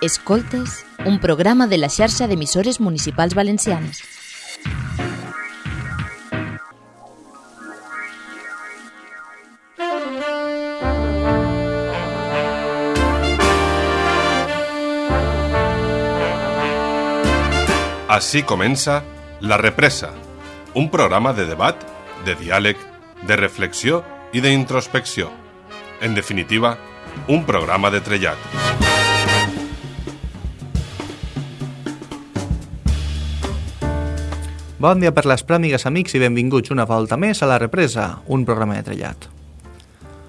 Escoltes, un programa de la xarxa d'emissores municipals valencianes. Així comença La Represa, un programa de debat, de diàleg, de reflexió i d'introspecció. En definitiva, un programa de trellat. Bon dia per les pràmigues, amics, i benvinguts una volta més a La Represa, un programa de trellat.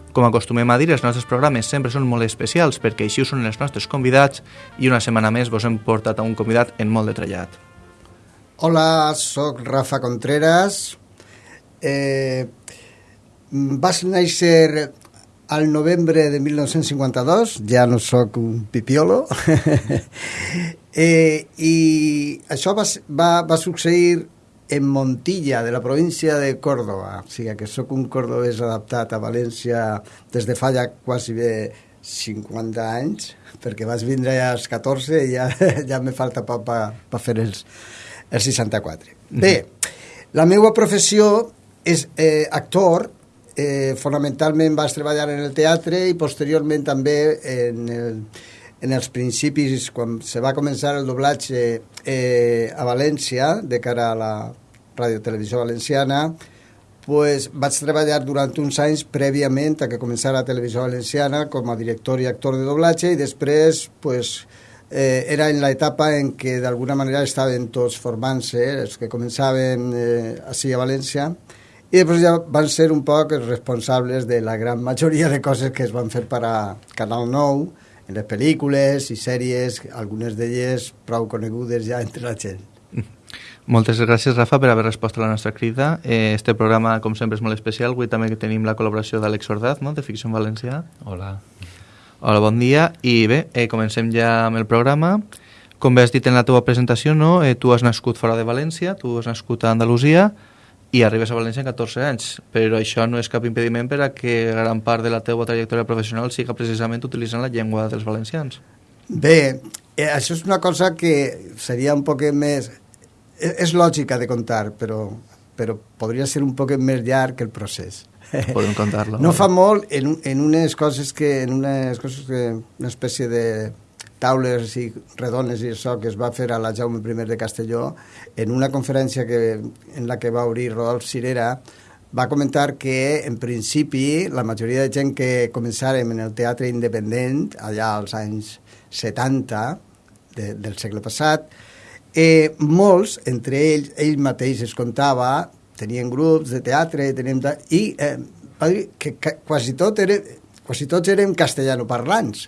Com acostumem a dir, els nostres programes sempre són molt especials perquè així són els nostres convidats i una setmana més vos hem portat a un convidat en molt de trellat. Hola, sóc Rafa Contreras. Eh, vas néixer al novembre de 1952, ja no sóc un pipiolo, eh, i això va, va, va succeir en Montilla, de la província de Córdoba. O sigui que sóc un cordobès adaptat a València des de fa ja quasi bé 50 anys, perquè vaig vindre ja als 14 i ja, ja me falta per pa, pa fer els, els 64. Bé, la meva professió és eh, actor, eh, fonamentalment vaig treballar en el teatre i posteriorment també en, el, en els principis, quan se va començar el doblatge eh, a València, de cara a la radiotelevisió valenciana, pues, vaig treballar durant uns anys prèviament a que començara la televisió valenciana com a director i actor de doblatge i després pues, eh, era en l'etapa en què d'alguna manera estaven tots formant-se, els que començaven eh, així a València, i després ja van ser un poc responsables de la gran majoria de coses que es van fer per a Canal 9, en les pel·lícules i sèries, algunes d'elles prou conegudes ja entre la gent. Moltes gràcies, Rafa, per haver respost a la nostra crida. Eh, este programa, com sempre, és molt especial. Avui també tenim la col·laboració d'Àlex Ordaz, no?, de Ficció en Valencià. Hola. Hola, bon dia. I bé, eh, comencem ja amb el programa. Com bé has dit en la teva presentació, no? eh, tu has nascut fora de València, tu has nascut a Andalusia i arribes a València en 14 anys, però això no és cap impediment per a que gran part de la teva trajectòria professional siga precisament utilitzant la llengua dels valencians. Bé, eh, això és una cosa que seria un poc més és, és lògica de contar, però, però podria ser un poc més llarg el procés. Podem contar-lo. No fa molt, en, en unes coses que, en unes coses que, una espècie de taules i redones i això que es va fer a la Jaume I de Castelló, en una conferència que, en la que va obrir Rodolf Cirera, va comentar que, en principi, la majoria de gent que començàrem en el teatre independent, allà als anys 70 de, del segle passat, eh, molts, entre ells, ell mateix es contava, tenien grups de teatre, tenien, i eh, que, que quasi, tot era, quasi tots érem castellanoparlants,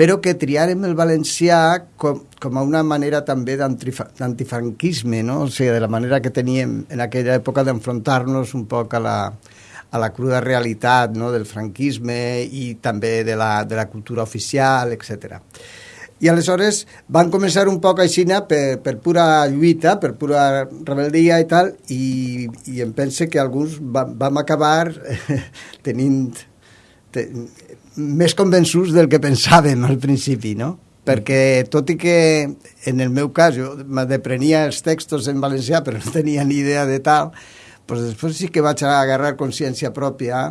però que triarem el valencià com, com a una manera també d'antifranquisme, no? o sigui, de la manera que teníem en aquella època d'enfrontar-nos un poc a la, a la cruda realitat no? del franquisme i també de la, de la cultura oficial, etc. I aleshores van començar un poc així per, per pura lluita, per pura rebeldia i tal, i, i em pense que alguns va, vam acabar tenint te, més convençuts del que pensàvem al principi, no? Perquè tot i que en el meu cas jo me deprenia els textos en valencià però no tenia ni idea de tal, doncs després sí que vaig agarrar consciència pròpia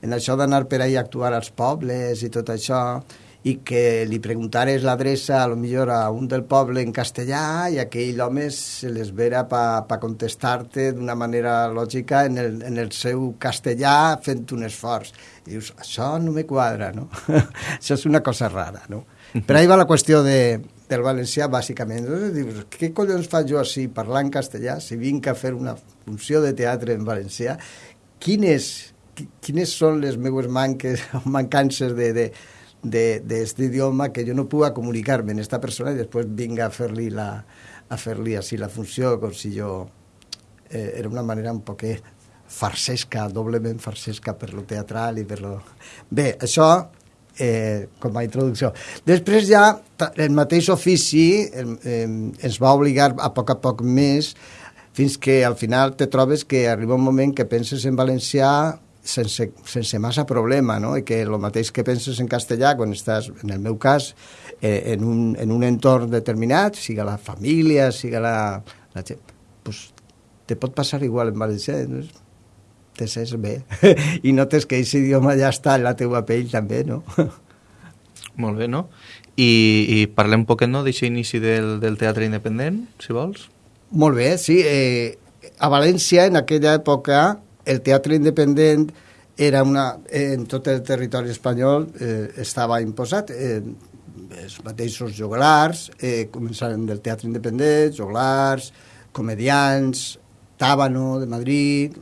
en això d'anar per ahir a actuar als pobles i tot això, i que li preguntares l'adreça a lo millor a un del poble en castellà i aquell home se les vera per pa contestar-te d'una manera lògica en el, en el seu castellà fent un esforç. I dius, això no me quadra, no? això és una cosa rara, no? Per ahí va la qüestió de, del valencià, bàsicament. Dius, què collons faig jo així, parlant castellà, si vinc a fer una funció de teatre en valencià? Quines, quines són les meves manques o mancances de, de, d'aquest idioma que jo no puga comunicar-me en esta persona i després vinga a fer-li la, a fer-li així la funció com si jo eh, era una manera un poc farsesca, doblement farsesca per lo teatral i per lo... Bé, això eh, com a introducció. Després ja el mateix ofici eh, ens va obligar a poc a poc més fins que al final te trobes que arriba un moment que penses en valencià sense, sense massa problema, no? I que el mateix que penses en castellà quan estàs, en el meu cas, eh, en, un, en un entorn determinat, siga la família, siga la, la gent, pues, te pot passar igual en valencià, no? te sents bé i notes que aquest idioma ja està en la teua pell també, no? Molt bé, no? I, i parlem un poquet no, d'aquest inici del, del teatre independent, si vols. Molt bé, sí. Eh, a València, en aquella època, el teatre independent era una, en tot el territori espanyol eh, estava imposat. Eh, els mateixos joglars, eh, començaren del teatre independent, joglars, comedians, Tàbano de Madrid,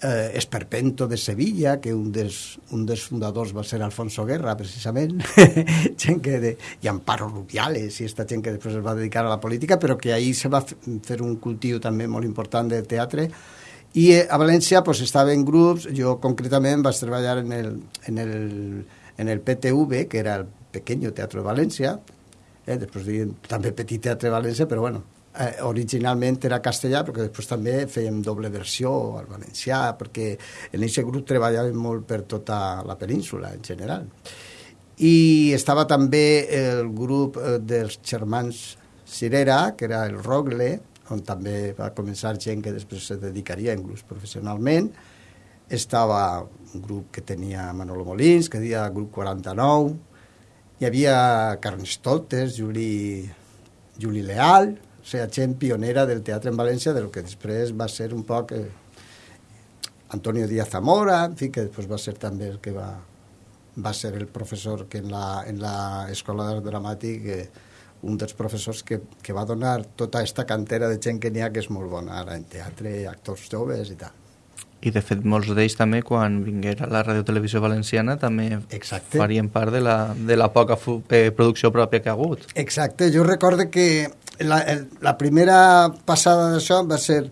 eh, Esperpento de Sevilla, que un dels, un dels fundadors va ser Alfonso Guerra, precisament, gent que de, i Amparo Rubiales, i esta gent que després es va dedicar a la política, però que ahir se va fer un cultiu també molt important del teatre, i a València pues, estava en grups, jo concretament vaig treballar en el, en el, en el PTV, que era el Pequeño Teatro de València, eh, després diuen també Petit Teatre de València, però bueno, eh, originalment era castellà, però que després també fèiem doble versió al valencià, perquè en aquest grup treballàvem molt per tota la península en general. I estava també el grup eh, dels germans Cirera, que era el Rogle, on també va començar gent que després se dedicaria grups professionalment. Estava un grup que tenia Manolo Molins, que deia Grup 49. Hi havia Carnestoltes, Juli, Juli Leal, o sigui, gent pionera del teatre en València, del que després va ser un poc eh, Antonio Díaz Zamora, en fi, que després va ser també el que va, va ser el professor que en la, en la Escola d'Art Dramàtic eh, un dels professors que, que va donar tota aquesta cantera de gent que n'hi ha que és molt bona ara en teatre, actors joves i tal. I de fet molts d'ells també quan vinguera la Radio Televisió Valenciana també Exacte. farien part de la, de la poca eh, producció pròpia que ha hagut. Exacte, jo recordo que la, el, la primera passada d'això va ser...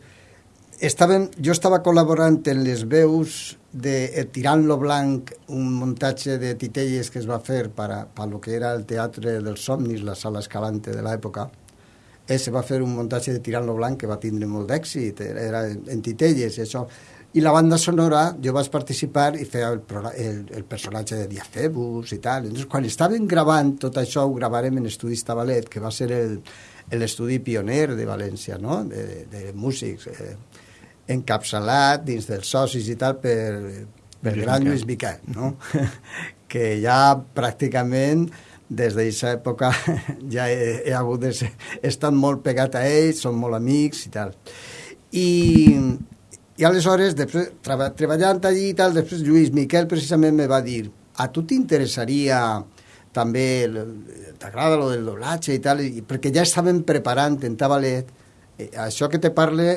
Estaven, jo estava col·laborant en les veus de Tirant lo Blanc, un muntatge de titelles que es va fer per a, lo que era el Teatre dels Somnis, la sala escalante de l'època. Se va fer un muntatge de Tirant lo Blanc que va tindre molt d'èxit, era en titelles i això. I la banda sonora, jo vaig participar i feia el, el, el personatge de Diacebus i tal. Entonces, quan estaven gravant tot això, ho gravarem en Estudis Tabalet, que va ser l'estudi pioner de València, no? de, de músics, eh, encapçalat dins dels socis i tal per, per Lluís gran Lluís Miquel, no? que ja pràcticament des d'aquesta època ja he, he hagut de ser, he estat molt pegat a ells, som molt amics i tal. I, i aleshores, després, treba, treballant allí i tal, després Lluís Miquel precisament me va dir a tu t'interessaria també t'agrada lo del doblatge i tal, i, perquè ja estaven preparant en Tabalet, eh, això que te parle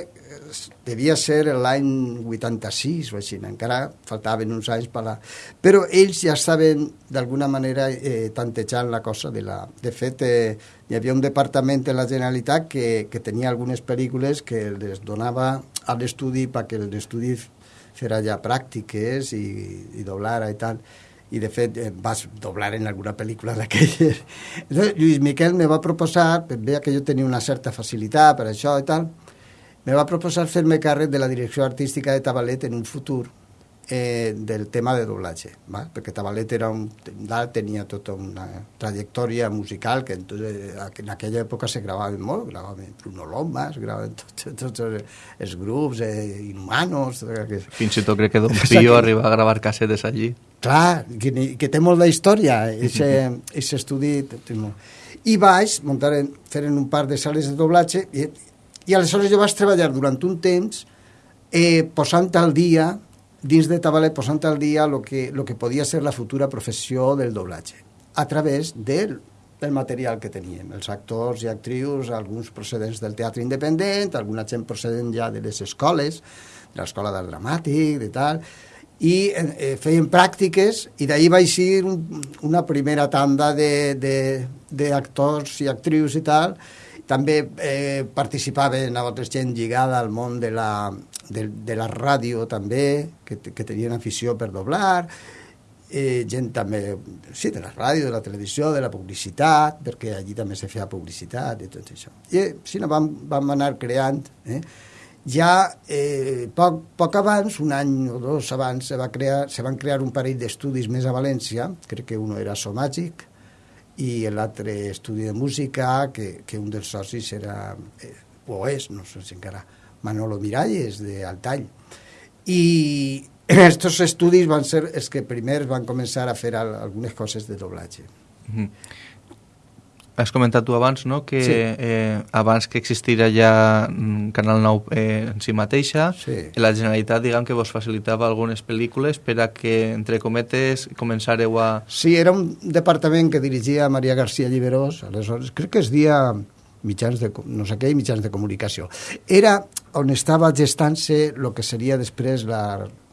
devia ser l'any 86 o així, encara faltaven uns anys per la... Però ells ja estaven d'alguna manera eh, tantejant la cosa de la... De fet, eh, hi havia un departament de la Generalitat que, que tenia algunes pel·lícules que les donava a l'estudi perquè l'estudi fera ja pràctiques i, i doblara i tal i de fet eh, vas doblar en alguna pel·lícula d'aquelles. Lluís Miquel me va proposar, veia que jo tenia una certa facilitat per això i tal, me va proposar fer-me càrrec de la direcció artística de Tabalet en un futur eh, del tema de doblatge, va? perquè Tabalet era un, tenia tota una trajectòria musical que entonces, en aquella època se gravaven molt, gravaven Bruno Lombas, gravaven tots, tots els grups eh, inhumanos... Que... Fins i tot crec que Don Pío arriba a gravar cassetes allí. Clar, que, que té molt d'història, aquest estudi... I vaig muntar en, fer en un par de sales de doblatge i, i aleshores jo vaig treballar durant un temps eh, posant al dia dins de Tabalet posant al dia el que, lo que podia ser la futura professió del doblatge a través del, del material que teníem, els actors i actrius, alguns procedents del teatre independent, alguna gent procedent ja de les escoles, de l'escola d'art dramàtic, de tal, i eh, feien pràctiques i d'ahir va eixir un, una primera tanda d'actors i actrius i tal. També eh, participaven altres gent lligada al món de la, de, de la ràdio també, que, que tenien afició per doblar, eh, gent també, sí, de la ràdio, de la televisió, de la publicitat, perquè allí també se feia publicitat i tot això. I eh, sí, no, vam, vam anar creant, eh? ja eh, poc, poc abans, un any o dos abans, se, va crear, se van crear un parell d'estudis més a València, crec que un era Somàgic, i l'altre estudi de música, que, que un dels socis era, eh, o és, no sé si encara, Manolo Miralles, d'Altall. I estos estudis van ser els que primer van començar a fer algunes coses de doblatge. Mm -hmm. Has comentat tu abans no? que sí. eh, abans que existira ja mm, Canal 9 eh, en si mateixa, sí. la Generalitat diguem que vos facilitava algunes pel·lícules per a que, entre cometes, començareu a... Sí, era un departament que dirigia Maria García Lliberós, aleshores crec que es dia mitjans de, no sé què, mitjans de comunicació. Era on estava gestant-se el que seria després la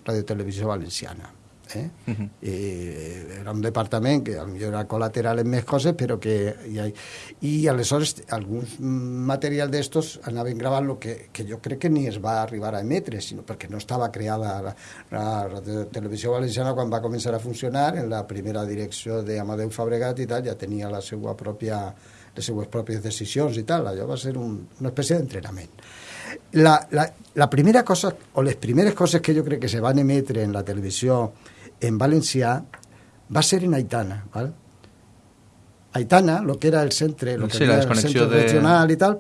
radiotelevisió valenciana Eh? Uh -huh. eh, era un departament que potser era col·lateral en més coses, però que... I, i aleshores alguns material d'estos anaven gravant lo que, que jo crec que ni es va arribar a emetre, sinó perquè no estava creada la, la, la televisió valenciana quan va començar a funcionar en la primera direcció d'Amadeu Fabregat i tal, ja tenia la seva pròpia les seues pròpies decisions i tal, allò va ser un, una espècie d'entrenament. La, la, la primera cosa, o les primeres coses que jo crec que se van emetre en la televisió en valencià va ser en Aitana, val? Aitana, el que era el centre, lo que sí, era el centre de... regional i tal,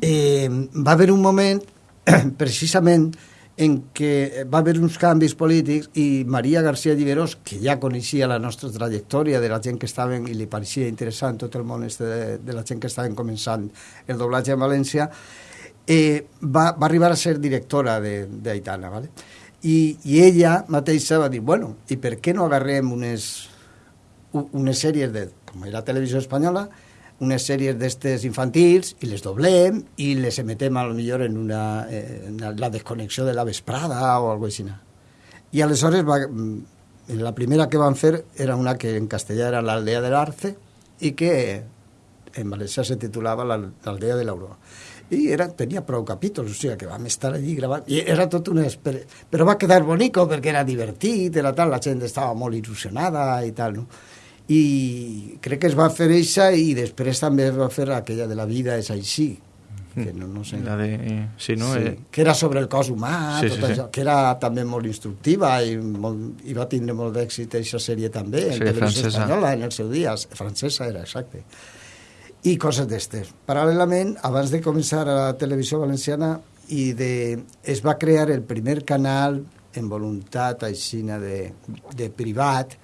eh, va haver un moment, precisament, en què va haver uns canvis polítics i Maria García Lliberós, que ja coneixia la nostra trajectòria de la gent que estaven i li pareixia interessant tot el món este de, de la gent que estaven començant el doblatge en València, eh, va, va arribar a ser directora d'Aitana, ¿vale? I, i ella mateixa va dir, bueno, i per què no agarrem unes, unes sèries de, com era televisió espanyola, unes sèries d'estes infantils i les doblem i les emetem a lo millor en, una, en la desconnexió de la vesprada o alguna cosa així. I aleshores va, mm, la primera que van fer era una que en castellà era l'aldea de l'Arce i que en valencià se titulava l'aldea de l'Aurora i era, tenia prou capítols, o sigui que vam estar allí gravant, i era tot una... Però va quedar bonico perquè era divertit, era tal, la gent estava molt il·lusionada i tal, no? I crec que es va fer eixa i després també es va fer aquella de la vida és així, que no, no sé. La de, sí, no? Sí, eh... que era sobre el cos humà, sí, tot sí, això, sí. que era també molt instructiva i, molt, i va tindre molt d'èxit aquesta sèrie també, en Sí, televisió francesa. espanyola, en el seu dia, francesa era, exacte i coses d'estes. Paral·lelament, abans de començar a la televisió valenciana, i de, es va crear el primer canal en voluntat aixina de, de privat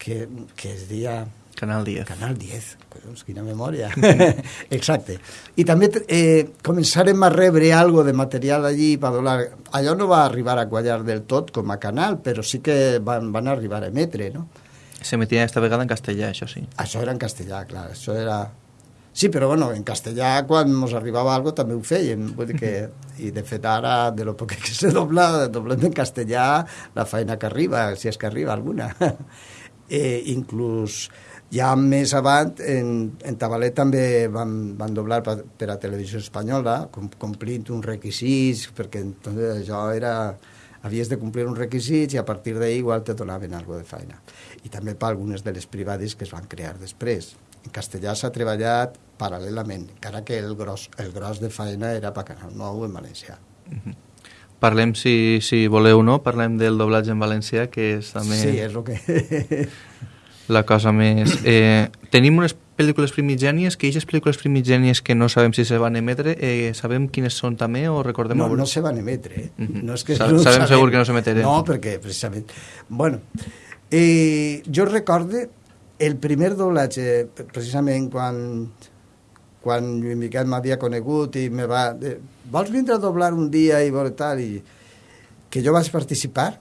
que, que es deia Canal 10. Canal 10, collons, quina memòria. Exacte. I també eh, començarem a rebre algo de material allí per donar... Allò no va arribar a quallar del tot com a canal, però sí que van, van arribar a emetre, no? S'emetia esta vegada en castellà, això sí. Això era en castellà, clar, això era... Sí, però bueno, en castellà quan ens arribava algo també ho fèiem, vull dir que, i de fet ara, de lo poc que se dobla, doblem en castellà la feina que arriba, si és que arriba alguna. eh, inclús ja més avant, en, en Tabalet també van, van doblar per, per a televisió espanyola, com, complint uns requisits, perquè entonces això era havies de complir uns requisits i a partir d'ahí igual te donaven alguna de feina. I també per algunes de les privades que es van crear després. En castellà s'ha treballat paral·lelament, encara que el gros, el gros de feina era per Canal 9 en valencià. Parlem, si, si voleu no, parlem del doblatge en valencià, que és també Sí, és el que... la cosa més... Eh, tenim unes pel·lícules primigènies, que aquestes pel·lícules primigènies que no sabem si se van emetre, eh, sabem quines són també o recordem... No, no se van emetre. Eh? Mhm. no és que Sa- no sabem segur que no s'emeteren. No, perquè precisament... Bueno, eh, jo recorde el primer doblatge, precisament quan quan Lluís Miquel m'havia conegut i me va... De, Vols vindre a doblar un dia i veure tal? I que jo vaig participar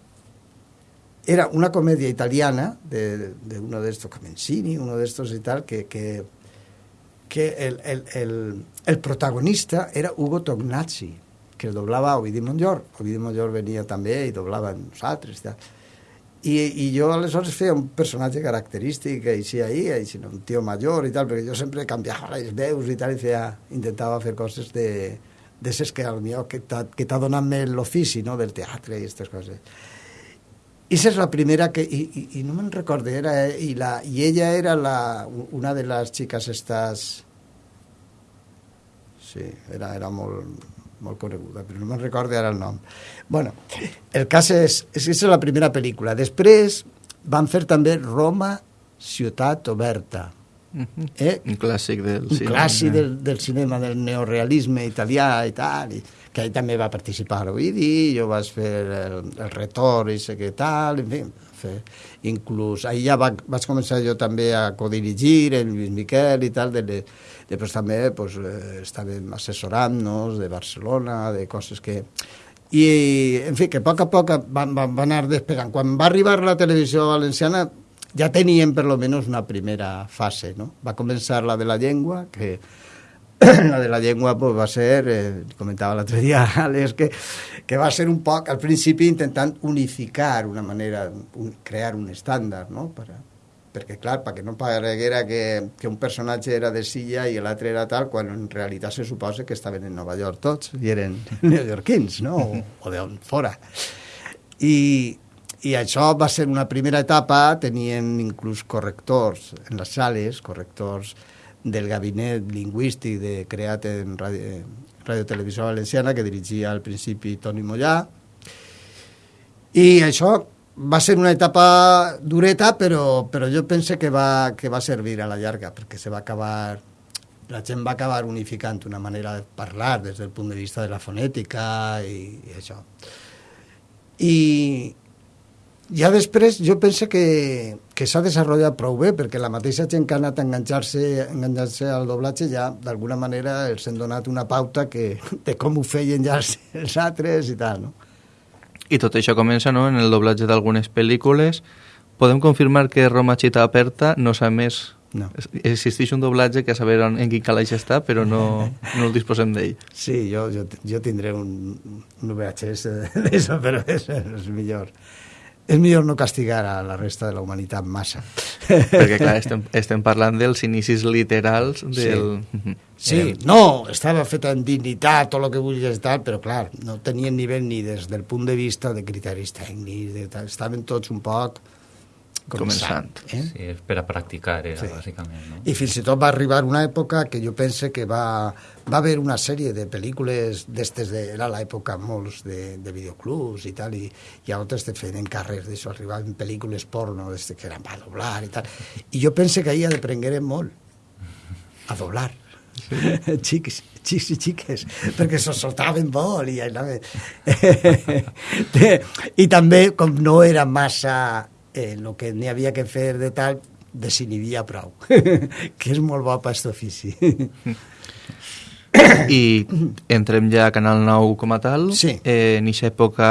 era una comèdia italiana de, de uno de estos Comencini, uno de estos y tal, que, que, que el, el, el, el protagonista era Hugo Tognazzi, que doblava Ovidi Montllor. Ovidi Montllor venia també i doblava amb nosaltres. I, tal. I, I jo aleshores feia un personatge característic així ahí, així, un tio major i tal, perquè jo sempre canviava les veus i tal, i feia, intentava fer coses de d'esses que potser que t'ha donat més l'ofici no, del teatre i aquestes coses. I és la primera que... I, i, i no me'n recordo, era... I, la, I ella era la, una de les xiques estas... Sí, era, era molt... molt coneguda, però no me'n recordo ara el nom. bueno, el cas és, és que és la primera pel·lícula. Després van fer també Roma, ciutat oberta. Eh? Un clàssic del un cinema. clàssic del, del cinema, del neorealisme italià i tal, i, que ell també va participar a Oidi, jo vaig fer el, el retorn i sé què tal, en fi, fer, inclús ahir ja va, vaig començar jo també a codirigir el Lluís Miquel i tal, de, de, després també pues, eh, estàvem assessorant-nos de Barcelona, de coses que... I, en fi, que a poc a poc van, van, van anar despegant. Quan va arribar la televisió valenciana ja teníem per lo menos una primera fase, no? Va començar la de la llengua, que la de la llengua pues, va ser, eh, comentava l'altre dia Àlex, que, que va ser un poc, al principi intentant unificar una manera, un, crear un estàndard, no? Per, perquè, clar, perquè no pareguera que, que un personatge era de Silla i l'altre era tal, quan en realitat se suposa que estaven en Nova York tots, i eren neoyorquins, no? O, o d'on fora. I, i això va ser una primera etapa, teníem inclús correctors en les sales, correctors del gabinet lingüístic de, creat en Ràdio, Ràdio Televisió Valenciana, que dirigia al principi Toni Mollà. I això va ser una etapa dureta, però, però jo pense que va, que va servir a la llarga, perquè se va acabar la gent va acabar unificant una manera de parlar des del punt de vista de la fonètica i, i això. I, ja després jo penso que, que s'ha desenvolupat prou bé, perquè la mateixa gent que ha anat a enganxar-se enganxar al doblatge ja, d'alguna manera, els han donat una pauta que, de com ho feien ja els, els altres i tal, no? I tot això comença no, en el doblatge d'algunes pel·lícules. Podem confirmar que Roma Chita Aperta no s'ha més... No. Existeix un doblatge que a saber en, en quin calaix està, però no, no el disposem d'ell. Sí, jo, jo, jo tindré un, un VHS d'això, però és, és millor és millor no castigar a la resta de la humanitat massa. Perquè, clar, estem, estem parlant dels inicis literals del... Sí, sí eh, no, estava feta en dignitat, tot el que vulguis tal, però, clar, no tenien nivell ni des del punt de vista de criteris tècnics, de tal, estaven tots un poc començant. Eh? Sí, per a practicar, era, sí. bàsicament. No? I fins i tot va arribar una època que jo pense que va, va haver una sèrie de pel·lícules d'estes, de, era l'època molts de, de videoclubs i tal, i, i altres te feien encàrrecs d'això, arribaven pel·lícules porno que eren per doblar i tal. I jo pense que ahir aprenguérem molt a doblar. Sí. xics, xics i xiques, perquè se soltaven molt i, I també, com no era massa eh, el que n'hi havia que fer de tal, desinhibia prou, que és molt bo per aquest ofici. I entrem ja a Canal 9 com a tal. Sí. Eh, en aquesta època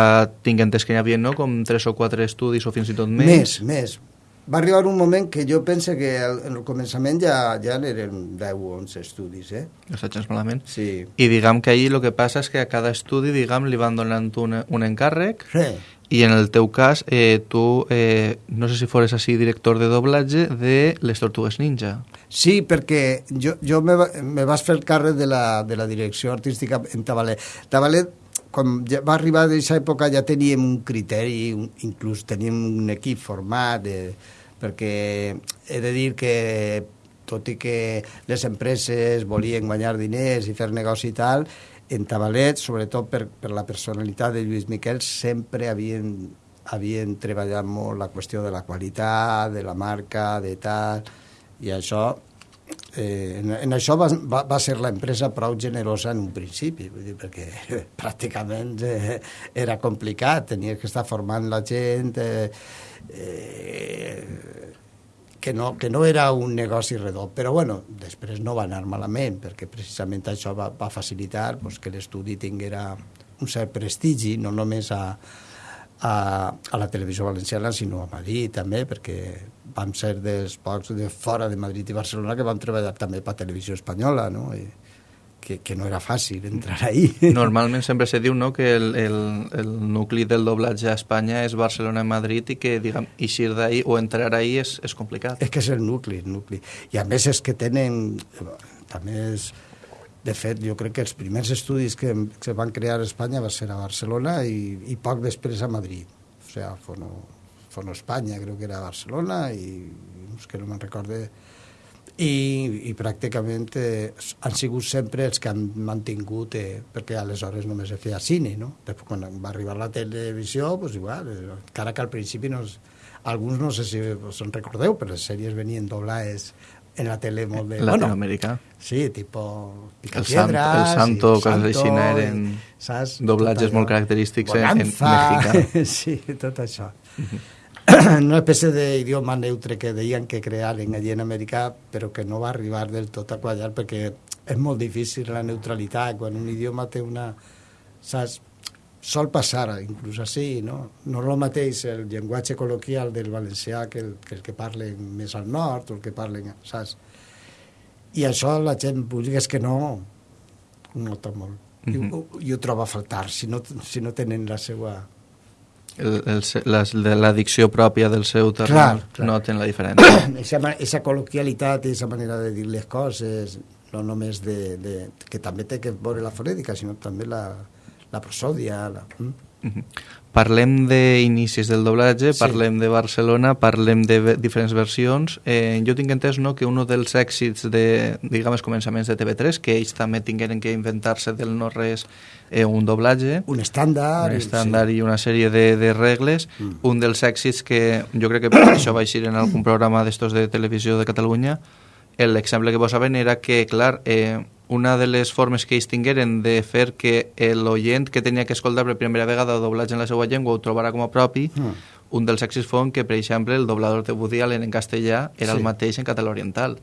tinc entès que hi havia no? com tres o quatre estudis o fins i tot més. Més, més. Va arribar un moment que jo pense que en el començament ja, ja eren 10 o 11 estudis, eh? Saps malament. Sí. I diguem que ahir el que passa és que a cada estudi, diguem, li van donant un, un encàrrec sí i en el teu cas, eh, tu, eh, no sé si fores així director de doblatge de Les Tortugues Ninja. Sí, perquè jo, jo me, me vas fer el càrrec de la, de la direcció artística en Tabalet. Tabalet, quan ja va arribar d'aquesta època ja teníem un criteri, un, inclús teníem un equip format, de, perquè he de dir que tot i que les empreses volien guanyar diners i fer negoci i tal, en Tabalet, sobretot per, per la personalitat de Lluís Miquel, sempre havien, havien treballat molt la qüestió de la qualitat, de la marca, de tal, i això eh, en, en això va, va, va ser l'empresa prou generosa en un principi, vull dir, perquè pràcticament eh, era complicat, tenia que estar formant la gent, eh, eh, que no, que no era un negoci redó, però bueno, després no va anar malament, perquè precisament això va, va facilitar pues, que l'estudi tinguera un cert prestigi, no només a, a, a la televisió valenciana, sinó a Madrid també, perquè vam ser dels pocs de fora de Madrid i Barcelona que vam treballar també per televisió espanyola, no? I, que, que no era fàcil entrar ahí. Normalment sempre se diu no, que el, el, el nucli del doblatge a Espanya és Barcelona i Madrid i que diguem, eixir d'ahir o entrar ahir és, és complicat. És que és el nucli, el nucli. I a més és que tenen... També és... De fet, jo crec que els primers estudis que, que van crear a Espanya va ser a Barcelona i, i poc després a Madrid. O sigui, Fono, Fono Espanya crec que era a Barcelona i és que no me'n recorde i, i pràcticament eh, han sigut sempre els que han mantingut, eh, perquè aleshores només es feia cine, no? Després, quan va arribar la televisió, pues igual, eh, encara que al principi no, es- alguns no sé si us en recordeu, però les sèries venien doblades en la tele molt de... Latinoamèrica. sí, tipo El Picapiedras... San- el Santo, i coses així, Santo, eren i, saps? doblatges molt característics en- en Bonanza, mexicà. sí, tot això. Una espècie d'idioma neutre que deien que crearen allí en Amèrica, però que no va arribar del tot a quallar, perquè és molt difícil la neutralitat, quan un idioma té una... Saps? Sol passar, inclús així, no? No és el mateix el llenguatge col·loquial del valencià que el que, el que parlen més al nord o el que parlen, saps? I això la gent, vulguis que no, ho nota molt. I, ho, i ho troba a faltar, si no, si no tenen la seva... De la pròpia del seu Clar, terreny clar. noten la diferència. Esa, esa col·loquialitat i esa manera de dir les coses, no només de, de, que també té que veure la fonètica, sinó també la, la prosòdia. La, mm? Mhm. Parlem d'inicis del doblatge, Sí. parlem de Barcelona, parlem de diferents versions. Eh, jo tinc entès no, que un dels èxits de, diguem, els començaments de TV3, que ells també tingueren que inventar-se del no-res eh, un doblatge, Un estàndard. un estàndard i una sèrie de, de regles. Mm. Un dels èxits que jo crec que per això va eixir en algun programa d'estos de televisió de Catalunya, el l'exemple que posaven era que, clar, eh, una de les formes que ells tingueren de fer que l'oient que tenia que escoltar per primera vegada el doblatge en la seva llengua ho trobara com a propi, Mm. un dels èxits fon que, per exemple, el doblador de Woody Allen en castellà era Sí. el mateix en català oriental.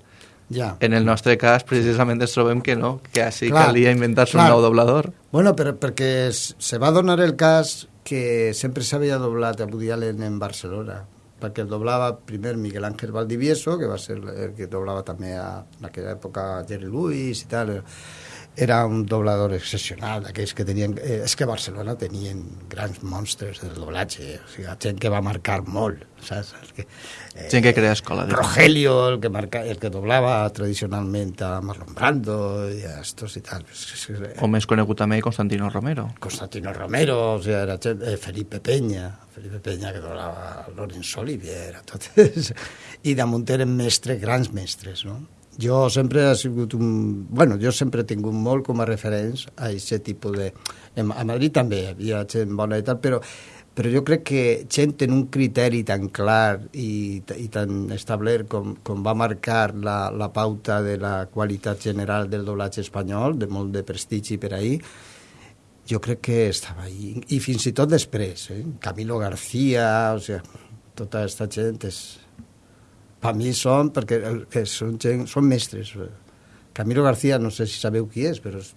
Ja. En el nostre cas, precisament, ens trobem que no, que així Clar, calia inventar-se un nou doblador. Bueno, però perquè se va donar el cas que sempre s'havia doblat a Woody Allen en Barcelona, perquè el doblava primer Miguel Ángel Valdivieso, que va ser el que doblava també a, en aquella època Jerry Lewis i tal. Era un doblador excepcional, d'aquells que tenien... Eh, és que Barcelona tenien grans monstres del doblatge, o sigui, gent que va marcar molt, saps? Que, Gent que crea escola. diguem. Rogelio, el que, marca, el que doblava tradicionalment a Marlon Brando i a estos i tal. O més conegut també Constantino Romero. Constantino Romero, o sigui, era eh, Felipe Peña, Felipe Peña que doblava Lorenzo Olivier, totes, i damunt eren mestres, grans mestres, no? Jo sempre he sigut un... Bueno, jo sempre he tingut molt com a referents a aquest tipus de... A Madrid també hi havia gent bona i tal, però, però jo crec que gent en un criteri tan clar i, i tan establert com, com va marcar la, la pauta de la qualitat general del doblatge espanyol, de molt de prestigi per ahir, jo crec que estava ahí. I fins i tot després, eh? Camilo García, o sigui, tota aquesta gent és... Per mi són, perquè són, gent, són mestres. Camilo García, no sé si sabeu qui és, però és,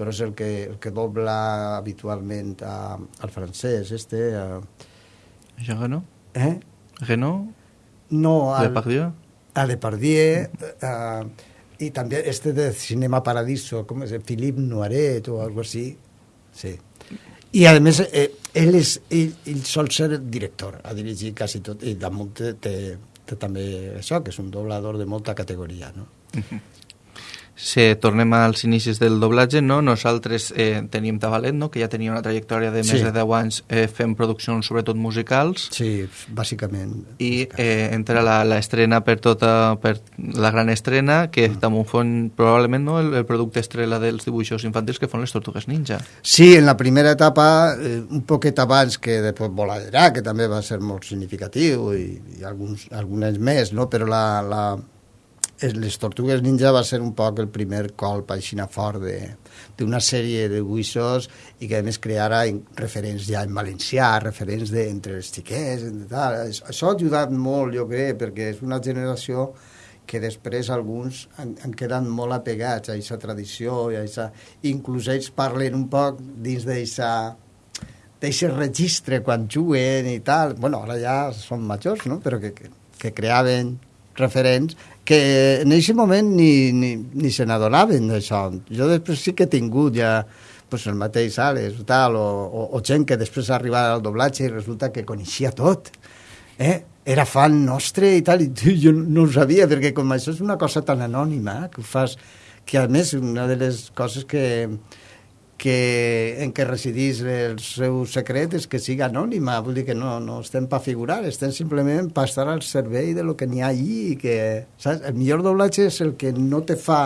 però és el que, el que dobla habitualment a, al francès, este... A, Això no? eh? Renault? No, al, Depardieu? a Depardieu, eh, i també este de Cinema Paradiso, com és? Philippe Noiret o algo així. Sí. I a més, eh, ell, és, ell, ell sol ser director, ha dirigit quasi tot, i damunt té, té, té també això, que és un doblador de molta categoria, no? Si tornem als inicis del doblatge, no? nosaltres eh, teníem Tavalet, no? que ja tenia una trajectòria de més Sí. de 10 anys eh, fent produccions sobretot musicals, Sí, bàsicament. i eh, entra la, la estrena per tota per la gran estrena que Mm. també fon probablement no, el, el producte estrella dels dibuixos infantils que són les Tortugues Ninja Sí, en la primera etapa, eh, un poquet abans que després Voladerà, que també va ser molt significatiu, i, i alguns, algunes més, no? però la, la, les Tortugues Ninja va ser un poc el primer colp així fort d'una sèrie de dibuixos i que a més creara referents ja en valencià, referents de, entre els xiquets, entre tal. Això ha ajudat molt, jo crec, perquè és una generació que després alguns han, han quedat molt apegats a aquesta tradició, i a aquesta... inclús ells parlen un poc dins d'aquesta d'aquest registre quan juguen i tal. bueno, ara ja són majors, no? però que, que, que creaven referents que en aquest moment ni, ni, ni se n'adonaven d'això. Jo després sí que he tingut ja pues, el mateix Alex o tal, o, o, o gent que després ha arribat al doblatge i resulta que coneixia tot. Eh? Era fan nostre i tal, i jo no ho sabia, perquè com això és una cosa tan anònima, que ho fas, que a més una de les coses que, que, en què residís el seu secret és que siga anònima, vull dir que no, no estem per figurar, estem simplement per estar al servei de lo que n'hi ha allí i que, saps? El millor doblatge és el que no te fa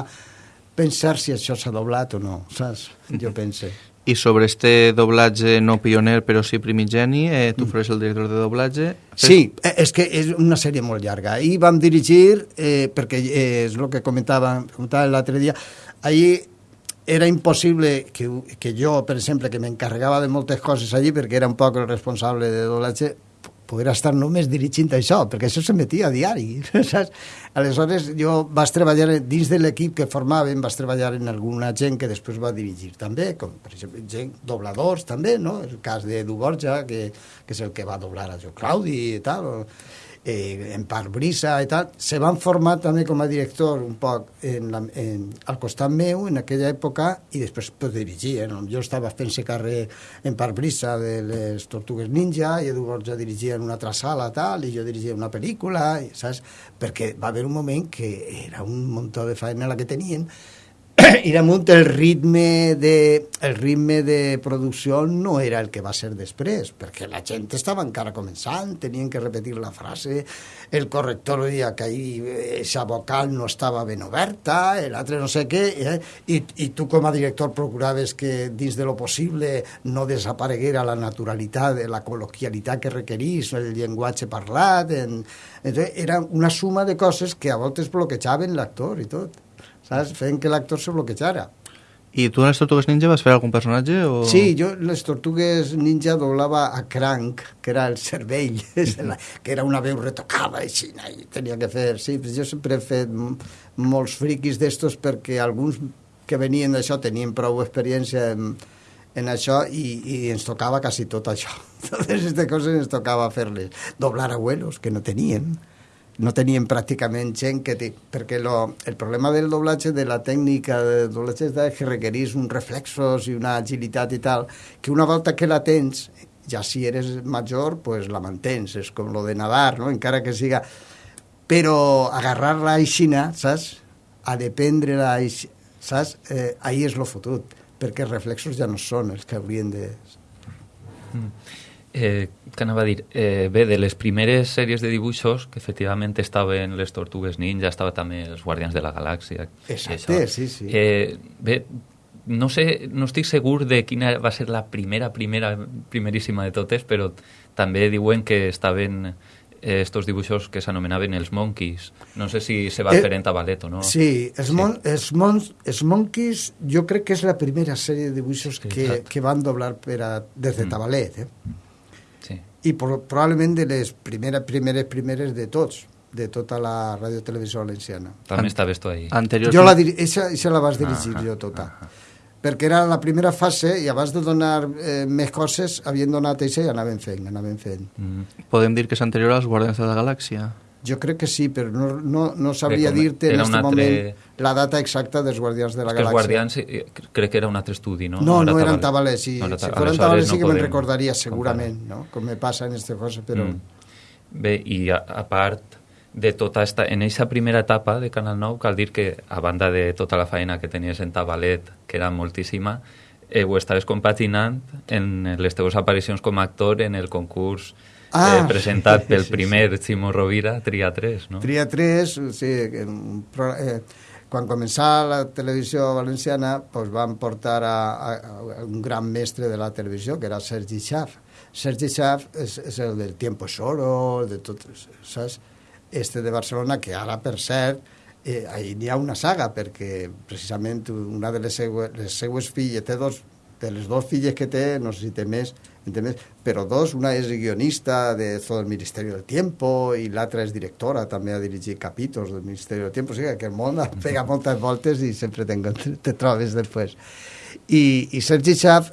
pensar si això s'ha doblat o no, saps? Jo pense. I sobre este doblatge no pioner però sí primigeni, eh, tu faràs el director de doblatge? Sí, eh, és que és una sèrie molt llarga. Ahir vam dirigir, eh, perquè eh, és el que comentava, comentava l'altre dia, ahir era impossible que, que jo, per exemple, que m'encarregava de moltes coses allí perquè era un poc el responsable de doblatge, poder estar només dirigint això, perquè això s'emetia a diari, saps? Aleshores, jo vaig treballar dins de l'equip que formàvem, vaig treballar en alguna gent que després va dirigir també, com per exemple gent, dobladors també, no? El cas d'Edu Borja, que, que és el que va doblar a Jo Claudi i tal, o, eh, en part brisa i tal, se van formar també com a director un poc en la, en, al costat meu en aquella època i després pues, dirigia. No? Jo estava fent-se càrrec en part brisa de les Tortugues Ninja i Edu Borja dirigia en una altra sala tal, i jo dirigia una pel·lícula, i, saps? Perquè va haver un moment que era un muntó de feina la que tenien i damunt el ritme de, el ritme de producció no era el que va ser després, perquè la gent estava encara començant, tenien que repetir la frase, el corrector deia que ahí esa vocal no estava ben oberta, l'altre no sé què, eh? I, i tu com a director procuraves que dins de lo possible no desapareguera la naturalitat, la col·loquialitat que requerís, el llenguatge parlat, en... Entonces, era una suma de coses que a voltes bloquejaven l'actor i tot saps? Fent que l'actor se bloquejara. I tu en les Tortugues Ninja vas fer algun personatge? O... Sí, jo en les Tortugues Ninja doblava a Crank, que era el cervell, que era una veu retocada així, i tenia que fer... Sí, jo sempre he fet molts friquis d'estos perquè alguns que venien d'això tenien prou experiència en, en això i, i ens tocava quasi tot això. Totes aquestes coses ens tocava fer-les. Doblar abuelos, que no tenien no tenien pràcticament gent que... Té, perquè lo, el problema del doblatge, de la tècnica de doblatge, és que requerís uns reflexos i una agilitat i tal, que una volta que la tens, ja si eres major, pues la mantens, és com lo de nadar, no? encara que siga... Però agarrar-la aixina, saps? A dependre-la, saps? Eh, ahí és lo fotut, perquè els reflexos ja no són els que haurien de... Mm. Eh, què anava a dir? Eh, bé, de les primeres sèries de dibuixos, que efectivament estaven les Tortugues Ninja, estava també els Guardians de la Galàxia. Exacte, sí, sí. Eh, bé, no sé, no estic segur de quina va ser la primera, primera, primeríssima de totes, però també diuen que estaven eh, estos dibuixos que s'anomenaven els Monkeys. No sé si se va eh, fer en Tabalet o no. Sí, els, sí. Mon, els, mon, els Monkeys jo crec que és la primera sèrie de dibuixos sí, que, que van doblar per a, des de mm. Tabalet, eh? I pro probablement de les primeres, primeres, primeres de tots de tota la ràdio televisió valenciana. També estaves tu ahí. Anterior... Jo la, eixa, eixa la vas dirigir ah, jo tota. Ah, perquè era la primera fase i abans de donar eh, més coses havien donat eixa i anaven fent, anaven fent. Mm. Podem dir que és anterior als Guardians de la Galàxia? Jo crec que sí, però no, no, no sabria dir-te en aquest altre... la data exacta dels Guardians de la Galàxia. els Guardians eh, crec que era un altre estudi, no? No, no, no eren tabalers. Si, no si foren tabalers sí que no me'n recordaria segurament, no? Com me passa en aquestes coses, però... Mm. Bé, i a, a part de tota esta, en aquesta primera etapa de Canal 9, cal dir que, a banda de tota la feina que tenies en Tabalet, que era moltíssima, eh, ho estaves compaginant en les teves aparicions com a actor en el concurs ah, eh, presentat pel sí, primer sí. Ximo Rovira, Tria 3, no? Tria 3, sí, eh, quan començà la televisió valenciana pues, van portar a, a, a un gran mestre de la televisió, que era Sergi Schaff. Sergi Schaff és, és el del Tiempo Solo, de tot, saps? Este de Barcelona, que ara, per cert, eh, hi ha una saga, perquè precisament una de les seues, les seues filles, té dos, de les dues filles que té, no sé si té més, ¿entiendes? Però dos, una és guionista de tot el Ministeri del Tiempo i l'altra és directora, també ha dirigit capítols del Ministeri del Tiempo, o sigui que el món pega moltes voltes i sempre te, te trobes després. I, i Sergi Schaff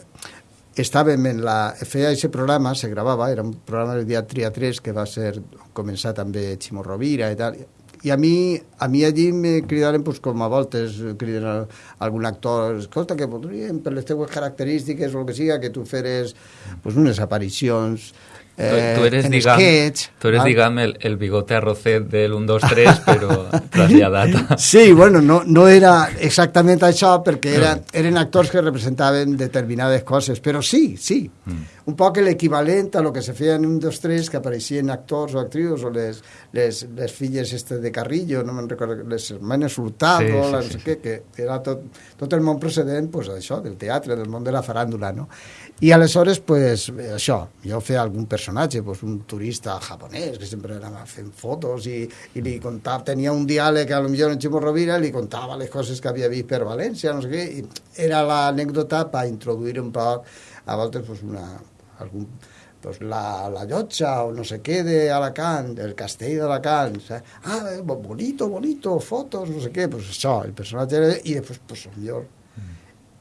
estàvem en la... feia aquest programa, se gravava, era un programa del dia Tria 3 que va ser començar també Ximo Rovira i tal, i a mi, a mi allí me cridaren pues, com a voltes, criden a, algun actor, escolta, que podríem, per les teues característiques o el que siga, que tu feres pues, unes aparicions eh, tu eres, en diguem, sketch. tu eres, val? diguem, el, el bigote arrocet del 1, 2, 3, però traslladat. Sí, bueno, no, no era exactament això perquè era, eren actors que representaven determinades coses, però sí, sí. Mm. Un poc l'equivalent a lo que se feia en un dos tres que apareixien actors o actrius o les, les, les filles este de Carrillo, no me'n recordo, les hermanes Hurtado, Sí, sí, la, no sí. què, que era tot, tot el món precedent pues, això, del teatre, del món de la faràndula, no? I aleshores, pues, això, jo feia algun personatge, pues, un turista japonès que sempre anava fent fotos i, i li contava, tenia un diàleg a lo millor en Ximo Rovira li contava les coses que havia vist per València, no sé què, i era l'anècdota per introduir un poc, a voltes, pues, una, algun, pues la, la llotja o no sé què d'Alacant, el castell d'Alacant, saps? ah, eh, bonito, bonito, fotos, no sé què, pues això, el personatge era, i després, pues, millor,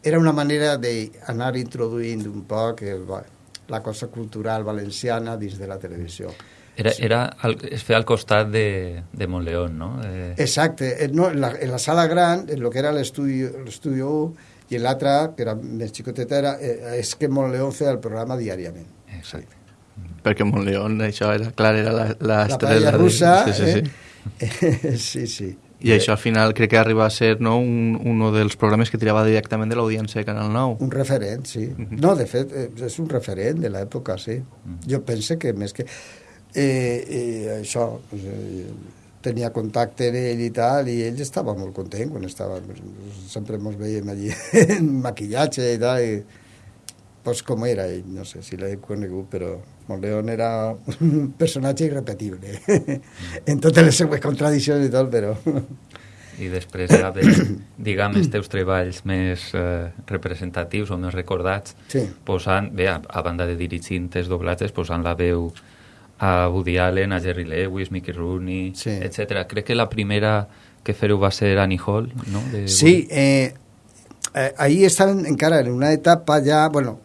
era una manera d'anar introduint un poc el, la cosa cultural valenciana dins de la televisió. Era, era al, es feia al costat de, de Montleón, no? Eh, Exacte, eh, no, en, la, en la sala gran, en lo que era l'estudi 1, i en l'altra, que era més xicoteta, era, eh, és que Montleón feia el programa diàriament. exacte. Perquè Montleón, això era, clar, era la, la, La paella de- russa, Sí, sí, sí. eh? sí, sí. I això al final crec que arriba a ser no, un, uno dels programes que tirava directament de l'audiència de Canal 9. Un referent, sí. No, de fet, eh, és un referent de l'època, sí. Jo penso que més que... Eh, eh, això, eh, tenia contacte amb ell i tal, i ell estava molt content quan estava... Sempre ens veiem allí en maquillatge i tal, i pues com era ell, no sé si l'he conegut, però Montleón era un personatge irrepetible en totes les seues contradiccions i tot, però... I després ja ve, diguem, els teus treballs més eh, representatius o més recordats, Sí. posant, bé, a, a banda de dirigint els doblatges, posant la veu a Woody Allen, a Jerry Lewis, Mickey Rooney, Sí. etc. Crec que la primera que fer-ho va ser Annie Hall, no? De Sí, eh, eh, ahí estaven encara en una etapa ja, bueno,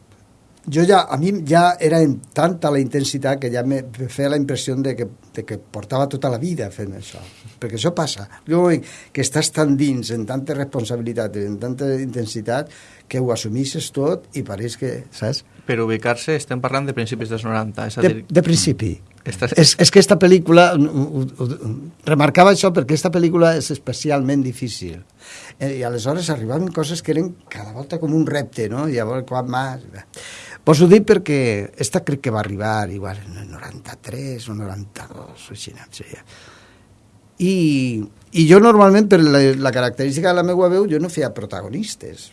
jo ja, a mi ja era en tanta la intensitat que ja me feia la impressió de que, de que portava tota la vida fent això. Perquè això passa. Jo que estàs tan dins, en tanta responsabilitat, en tanta intensitat, que ho assumixes tot i pareix que, saps? Per ubicar-se estem parlant de principis dels 90. És a De, dir, de principi. Estàs- És, és que esta pel·lícula, ho- ho- remarcava això perquè esta pel·lícula és especialment difícil. Eh, I aleshores arribaven coses que eren cada volta com un repte, no? I llavors, quan més... Pues ho dic perquè esta crec que va arribar igual en el 93 o 92, o així, no sé. I, I jo normalment, per la, la característica de la meva veu, jo no feia protagonistes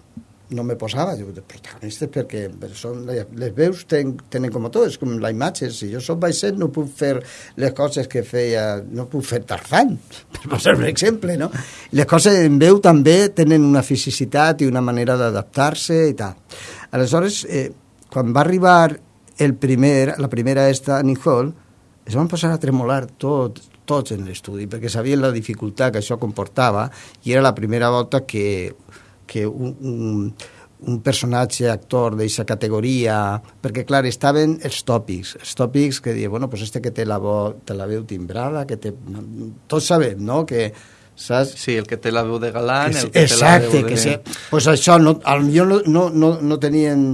no me posava jo protagonistes perquè són, les veus ten, tenen com tot, és com la imatge, si jo soc baixet no puc fer les coses que feia, no puc fer Tarzan, per posar un exemple, no? Les coses en veu també tenen una fisicitat i una manera d'adaptar-se i tal. Aleshores, eh, quan va arribar el primer, la primera esta, Annie Hall, es van posar a tremolar tot, tots en l'estudi, perquè sabien la dificultat que això comportava i era la primera volta que que un, un, un personatge, actor d'aquesta categoria, perquè, clar, estaven els tòpics, els tòpics que diuen, bueno, pues este que té la, vo, te la veu timbrada, que té... Tots sabem, no?, que saps? Sí, el que té la veu de galant, Que el que exacte, té la veu que de... sí. Pues això, no, potser no, no, no, no tenien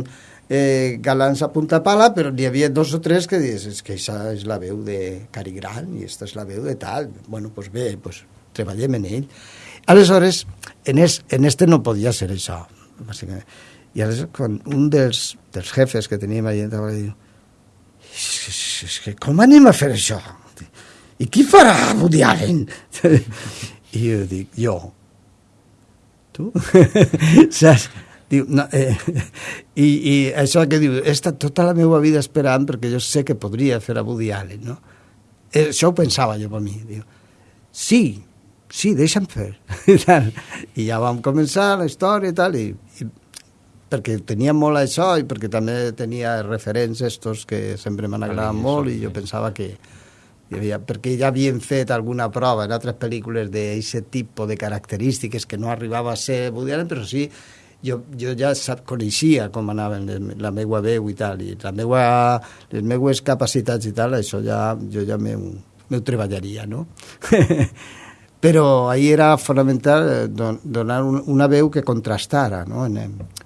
eh, galants a punta pala, però n'hi havia dos o tres que dius, és que això és la veu de Cari Gran i aquesta és la veu de tal. Bueno, pues bé, pues treballem en ell. Aleshores, en, es, en este no podia ser això, bàsicament. I aleshores, quan un dels, dels jefes que teníem allà va dir és, que com anem a fer això? I qui farà Woody Allen? I jo dic, jo. Tu? Saps? Diu, no, eh, i, I això que diu, he estat tota la meva vida esperant perquè jo sé que podria fer a Woody Allen, no? Eh, això ho pensava jo per mi. Diu, sí, sí, deixa'm fer. I, tal. I ja vam començar la història i tal, i, i perquè tenia molt això i perquè també tenia referents estos que sempre m'han agradat Vale, molt i jo sí. pensava que hi havia, perquè ja havien fet alguna prova en altres pel·lícules d'aquest tipus de característiques que no arribava a ser Woody Allen, però sí jo, jo ja sap, coneixia com anaven les, la meva veu i tal, i la meua, les meues capacitats i tal, això ja, jo ja m'ho treballaria, no? però ahir era fonamental eh, don, donar un, una veu que contrastara, no? En,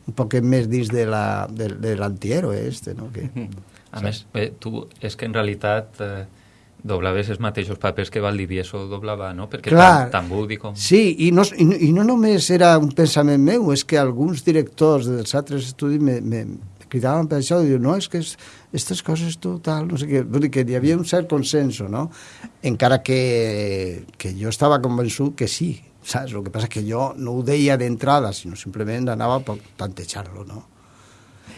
un poc més dins de la, de, de l'antihéroe este, no? Que, A saps? més, eh, tu, és que en realitat eh, doblaves els mateixos papers que Valdivieso doblava, no? Perquè Clar. tant, tant Woody com... Sí, i no, i, no- i no només era un pensament meu, és que alguns directors dels altres estudis me, me cridaven per això, diuen, no, és que aquestes coses tu tal, no sé què, vull dir que hi havia un cert consenso, no? Encara que, que jo estava convençut que sí, saps? El que passa que jo no ho deia d'entrada, sinó simplement anava per plantejar-lo, no?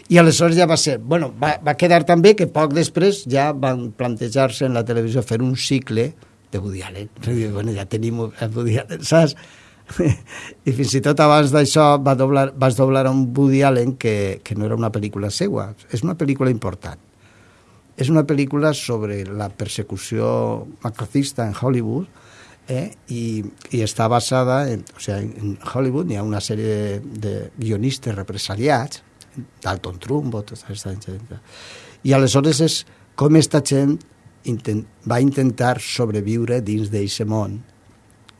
I aleshores ja va ser... Bueno, va, va quedar també que poc després ja van plantejar-se en la televisió fer un cicle de Woody Allen. Bueno, ja tenim el Woody Allen, saps? I fins i tot abans d'això va doblar, vas doblar un Woody Allen que, que no era una pel·lícula seua, és una pel·lícula important. És una pel·lícula sobre la persecució macrocista en Hollywood eh? I, i està basada en, o sigui, en Hollywood hi ha una sèrie de, de guionistes represaliats Dalton Trumbo, tota aquesta gent. I aleshores és com esta gent intent, va intentar sobreviure dins d'aquest món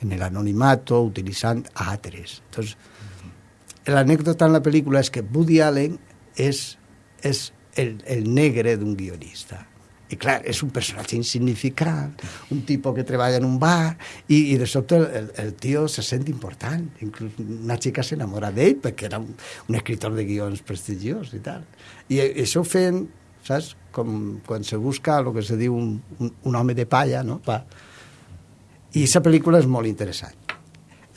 en l'anonimato, utilitzant altres. Entonces, l'anècdota en la pel·lícula és que Woody Allen és, és el, el negre d'un guionista. I clar, és un personatge insignificant, un tipus que treballa en un bar, i, i de sobte el, el, el tio se sent important. Inclús una xica s'enamora d'ell perquè era un, un escritor de guions prestigiós i tal. I, i això ho feien, saps? Com quan se busca el que se diu un, un, un home de palla, no? Pa. I aquesta pel·lícula és molt interessant.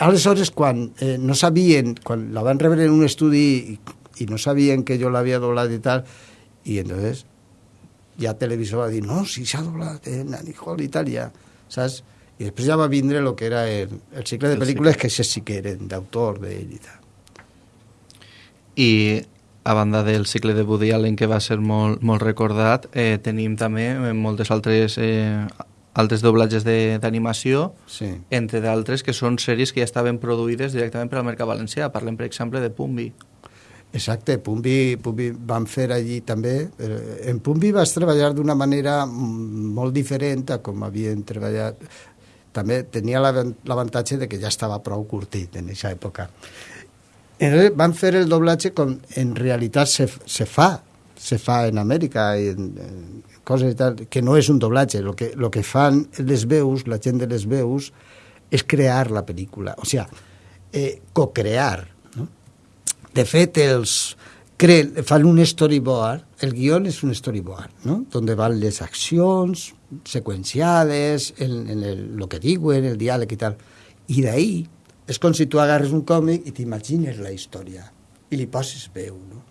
Aleshores, quan eh, no sabien, quan la van rebre en un estudi i, i no sabien que jo l'havia doblat i tal, i entonces ja televisor va dir, no, si s'ha doblat en Annie Hall i tal, ja, saps? I després ja va vindre el que era el, el cicle de El pel·lícules que això sí que eren d'autor d'ell i tal. I a banda del cicle de Woody Allen, que va ser molt, molt recordat, eh, tenim també eh, moltes altres, eh, altres doblatges de- d'animació, Sí. entre d'altres que són sèries que ja estaven produïdes directament per al mercat valencià. Parlem, per exemple, de Pumbi. Exacte, Pumbi, Pumbi van fer allí també. eh, En Pumbi vas treballar d'una manera molt diferent a com havien treballat. També tenia l'avan- l'avantatge de que ja estava prou curtit en aquesta època. Entonces, van fer el doblatge com en realitat se, se fa, se fa en Amèrica i en, en coses i tal, que no és un doblatge. El que, lo que fan les veus, la gent de les veus, és crear la pel·lícula. O sigui, eh, co-crear, no? De fet, els cre fan un storyboard, el guión és un storyboard, ¿no? Donde van les accions seqüenciades, en, en el, lo que diuen, el diàleg i tal. I d'ahí és com si tu agarres un còmic i t'imagines la història i li poses veu, no?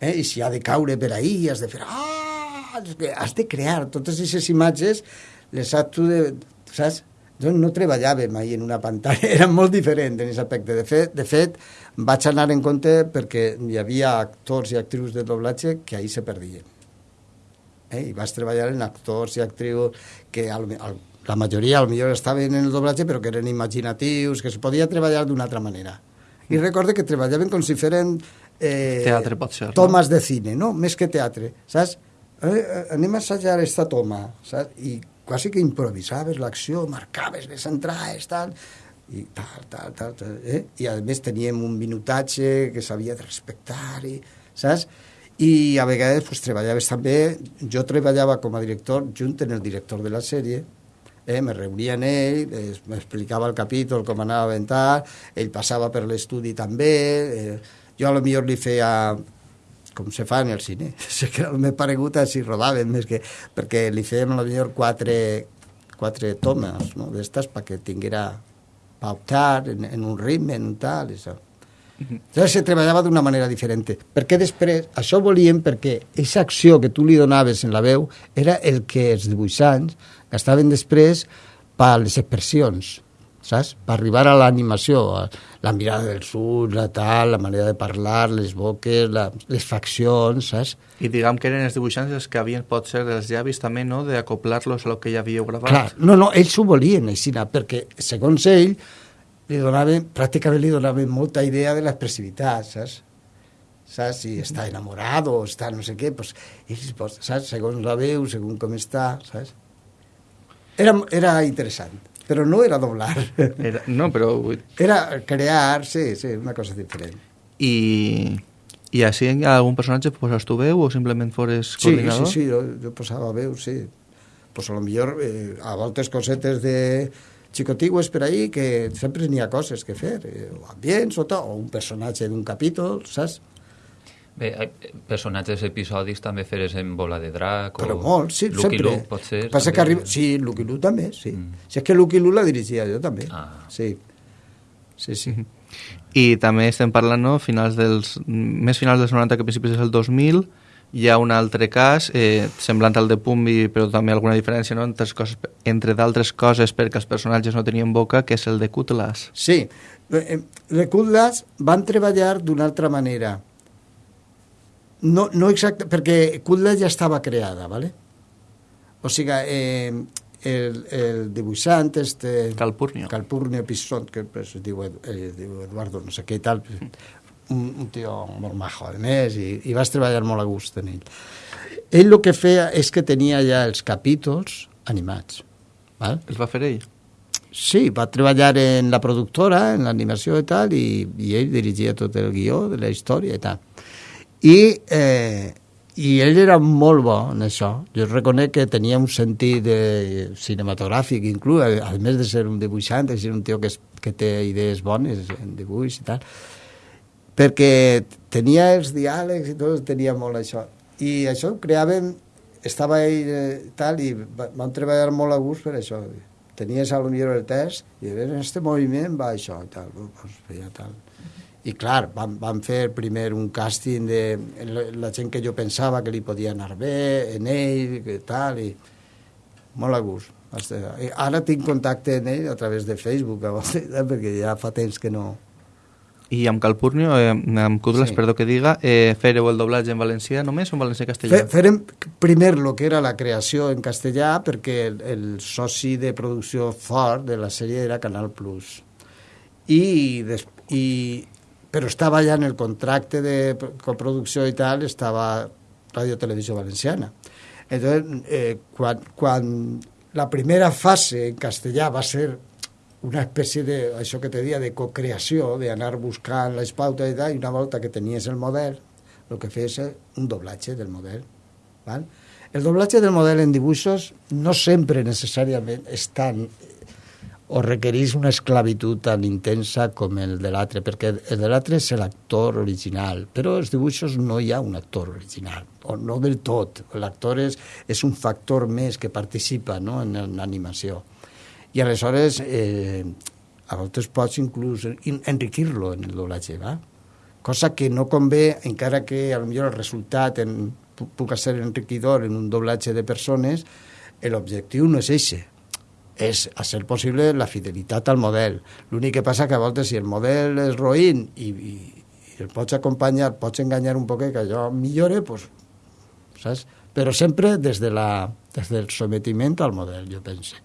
Eh? I si ha de caure per ahí, has de fer... Ah! Has de crear totes aquestes imatges, les has tu de... Saps? Jo no treballava mai en una pantalla, era molt diferent en aquest aspecte. De fet, de fet, vaig anar en compte perquè hi havia actors i actrius de doblatge que ahir se perdien. Eh? I vaig treballar en actors i actrius que al, al, la majoria millor estaven en el doblatge però que eren imaginatius, que se podia treballar d'una altra manera. I recorde que treballaven com si feren... Eh, Teatre, pot ser, no? Tomes de cine, no? Més que teatre, saps? Eh, eh, anem a assajar esta toma, saps? I quasi que improvisaves l'acció, marcaves les entrades, tal, i tal, tal, tal, tal eh? I a més teníem un minutatge que s'havia de respectar, i, saps? I a vegades pues, treballaves també, jo treballava com a director junt en el director de la sèrie, eh, me reunia amb ell, eh, m'explicava el capítol, com anava a aventar, ell passava per l'estudi també, eh, jo a lo millor li feia com se fa en el cine. Sé que m'he paregut així rodàvem, més que, perquè li fèiem lo millor quatre, quatre tomes no? d'estes perquè tinguera pa optar en, en un ritme, en un tal, això. Entonces se treballava d'una manera diferent. Perquè després, això volíem perquè aquesta acció que tu li donaves en la veu era el que els dibuixants gastaven després per les expressions, saps? Per arribar a l'animació, la mirada dels ulls, la tal, la manera de parlar, les boques, la, les faccions, saps? I diguem que eren els dibuixants els que havien, pot ser, els llavis també, no?, d'acoplar-los a lo que ja havíeu gravat. Clar, no, no, ells ho volien així, perquè segons ell li donaven, pràcticament li donaven molta idea de l'expressivitat, saps? saps? Si està enamorat o està no sé què, pues, ells, pues, saps? Segons la veu, segons com està, saps? Era, era interessant, però no era doblar. Era, no, però... Era crear, sí, sí, una cosa diferent. I, I així ha algun personatge poses tu veu o simplement fores Sí, coordinador? sí, sí, jo, jo posava veu, sí. Pues a lo millor eh, a voltes cosetes de xicotigües per ahí que sempre n'hi ha coses que fer, eh, o ambients o tot, o un personatge d'un capítol, saps? Bé, eh, personatges episodis també feres en Bola de Drac Però o molt, sí, Lucky sempre. Luke, pot ser. Passa també. que arriba... Sí, Lucky Luke també, sí. Mm. Si és que Lucky Luke la dirigia jo també. Ah. Sí. Sí, sí. I també estem parlant, no?, finals dels, més finals dels 90 que principis del 2000, hi ha un altre cas, eh, semblant al de Pumbi, però també alguna diferència, no?, entre, coses, entre d'altres coses perquè els personatges no tenien boca, que és el de Cutlass. Sí. Eh, Les Cutlass van treballar d'una altra manera. No, no exacte, perquè Cutlass ja estava creada, ¿vale? O sigui, eh, el, el dibuixant, este... Calpurnio. Calpurnio Pisson, que pues, es, diu, eh, diu Eduardo, no sé què i tal, un, un tio molt majo, a més, i, i vas treballar molt a gust en ell. Ell el que feia és que tenia ja els capítols animats, val? Els va fer ell? Sí, va treballar en la productora, en l'animació i tal, i, i ell dirigia tot el guió de la història i tal. I, eh, i ell era molt bo en això. Jo reconec que tenia un sentit de cinematogràfic, inclús, a, a més de ser un dibuixant, és un tio que, és, que té idees bones en dibuix i tal, perquè tenia els diàlegs i tot, tenia molt això. I això ho creàvem, estava ell eh, tal, i va- vam treballar molt a gust per això. Tenies a lo millor el test, i en este moviment va això i tal, doncs feia tal. I clar, vam, vam fer primer un càsting de la, gent que jo pensava que li podia anar bé, en ell, que tal, i molt a gust. Ara tinc contacte amb ell a través de Facebook, a perquè ja fa temps que no... I amb Calpurnio, eh, amb Cutlass, Sí. perdó que diga, eh, fèreu el doblatge en valencià només o en valencià i castellà? Fe, farem primer el que era la creació en castellà perquè el, el soci de producció fort de la sèrie era Canal Plus. I, des, i, però estava ja en el contracte de pro- coproducció i tal, estava Radio Televisió Valenciana. Entonces, eh, quan, quan la primera fase en castellà va ser una espècie de, això que te dia, de cocreació, d'anar buscant les pautes i tal, i una volta que tenies el model, el que feies és un doblatge del model. Val? El doblatge del model en dibuixos no sempre necessàriament és tan o requereix una esclavitud tan intensa com el de l'altre, perquè el de l'altre és l'actor original, però els dibuixos no hi ha un actor original, o no del tot. L'actor és, és un factor més que participa no, en, l'animació. I aleshores, eh, a voltes pots inclús en- enriquir-lo en el doblatge, va? cosa que no convé, encara que a lo millor el resultat en, pu- puga ser enriquidor en un doblatge de persones, l'objectiu no és eixe, és, a ser possible, la fidelitat al model. L'únic que passa que a voltes si el model és roïn i, i, i el pots acompanyar, pots enganyar un poquet que allò millore, pues, saps? Però sempre des, de la, des del sometiment al model, jo penso.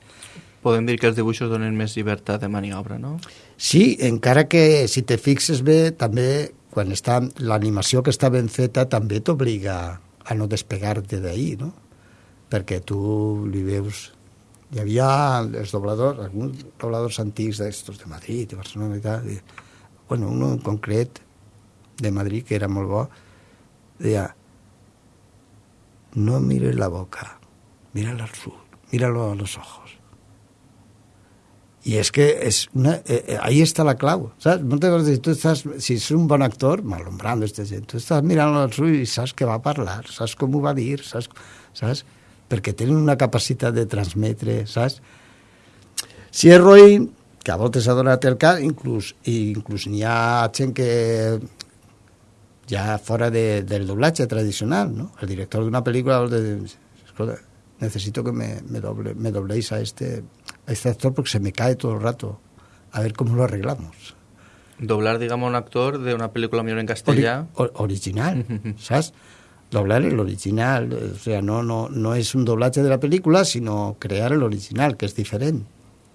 Podem dir que els dibuixos donen més llibertat de maniobra, no? Sí, encara que si te fixes bé, també quan està l'animació que està ben feta també t'obliga a no despegar-te d'ahir, no? Perquè tu li veus... Hi havia els dobladors, alguns dobladors antics d'estos de Madrid, de Barcelona i tal, i, bueno, uno en concret de Madrid, que era molt bo, deia no mires la boca, míralo al sur, míralo a los ojos. Y es que es una, eh, eh, ahí está la clau, ¿sabes? Moltes vegades tu estàs, si és un bon actor, malombrando este gent, tu estàs mirant al ulls i saps què va parlar, saps com ho va dir, saps, saps? Perquè tenen una capacitat de transmetre, saps? Si és roïn, que a voltes ha donat el cas, inclús, i inclús n'hi ha gent que ja fora de, del doblatge tradicional, ¿no? El director d'una pel·lícula vol dir, escolta, necesito que me, me, doble, me dobléis a este, a este actor porque se me cae todo el rato. A ver cómo lo arreglamos. Doblar, digamos, a un actor de una película millor en Ori castellà... o- original, ¿sabes? Doblar el original, o sea, no, no, no es un doblaje de la película, sino crear el original, que es diferente,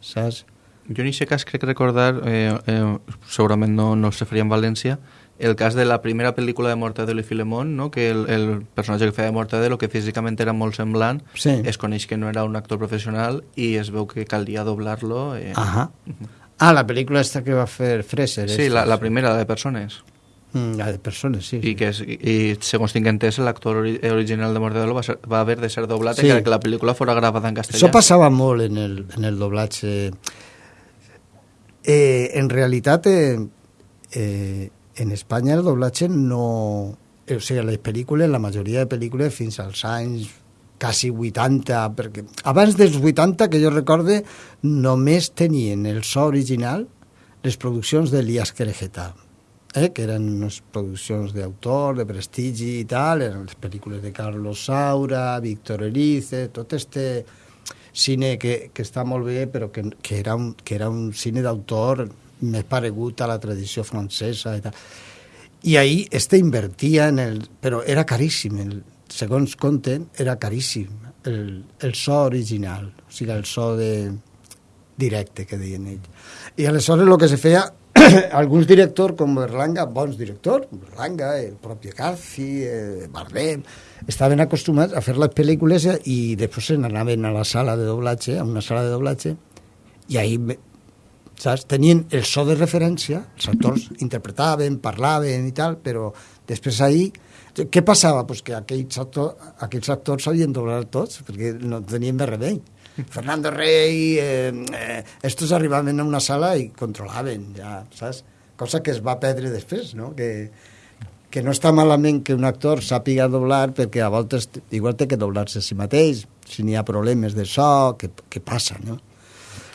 ¿sabes? Jo en aquest cas crec recordar, eh, eh, segurament no, no se faria en València, el cas de la primera pel·lícula de Mortadelo i Filemón, no? que el, el personatge que feia de Mortadelo, que físicament era molt semblant, Sí. es coneix que no era un actor professional i es veu que calia doblar-lo. Eh. Ajá. Ah, la película esta que va a hacer Fraser. Sí, esta, la, la primera, la de persones. Mm, de persones, sí. I, que és, i segons tinc entès, l'actor ori original de Mordedolo va, ser, va haver de ser doblat Sí. sí. que la pel·lícula fora gravada en castellà. Això passava molt en el, en el doblatge. Eh, en realitat, eh, eh, en Espanya el doblatge no... eh, O sigui, les pel·lícules, la majoria de pel·lícules fins als anys quasi 80, perquè abans dels 80, que jo recorde, només tenien el so original les produccions d'Elias Querejeta, eh, que eren unes produccions d'autor, de prestigi i tal, eren les pel·lícules de Carlos Saura, Víctor Erice, tot este cine que, que està molt bé, però que, que, era, un, que era un cine d'autor més paregut a la tradició francesa i tal. I ahir este invertia en el... Però era caríssim, el, segons conten, era caríssim el, el so original, o sigui, el so de directe que deien ells. I aleshores el que se feia alguns directors com Berlanga, bons directors, Berlanga, el propi Garci, eh, Bardem, estaven acostumats a fer les pel·lícules i després se n'anaven a la sala de doblatge, a una sala de doblatge, i ahir saps? tenien el so de referència, els actors interpretaven, parlaven i tal, però després ahir què passava? Pues que aquells, actor, aquells actors s'havien doblat tots, perquè no tenien més remei. Fernando Rey, eh, eh, estos arribaven a una sala i controlaven, ja, saps? Cosa que es va perdre després, no? Que, que no està malament que un actor sàpiga doblar perquè a voltes igual té que doblar-se a si mateix, si n'hi ha problemes de so, que, que passa, no?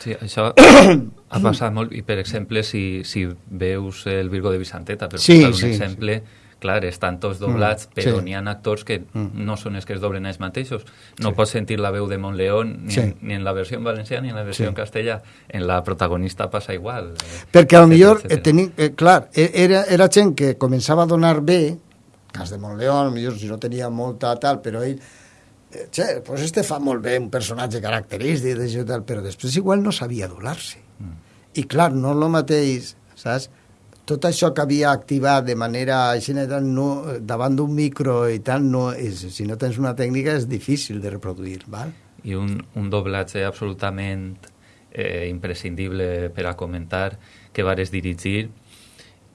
Sí, això ha passat molt, i per exemple, si, si veus el Virgo de Vicenteta, per Sí, posar un sí, exemple, clar, estan tots doblats, Mm, però sí. n'hi ha actors que Mm. no són els que es doblen ells mateixos. No pots sentir la veu de Montleón ni, Sí. ni en la versió en valencià ni en la versió Sí. en castellà. En la protagonista passa igual. eh, Perquè a lo etcètera, millor, eh, teni, eh, clar, eh, era, era gent que començava a donar bé, cas de Montleón, millor si no tenia molta tal, però ell, eh, che, pues este fa molt bé un personatge característic, tal, però després igual no sabia doblar-se. Mm. I clar, no el mateix, saps? Tot això que havia activat de manera així, no, davant d'un micro i tal, no és, si no tens una tècnica és difícil de reproduir, val? i un, un doblatge absolutament eh, imprescindible per a comentar que vares dirigir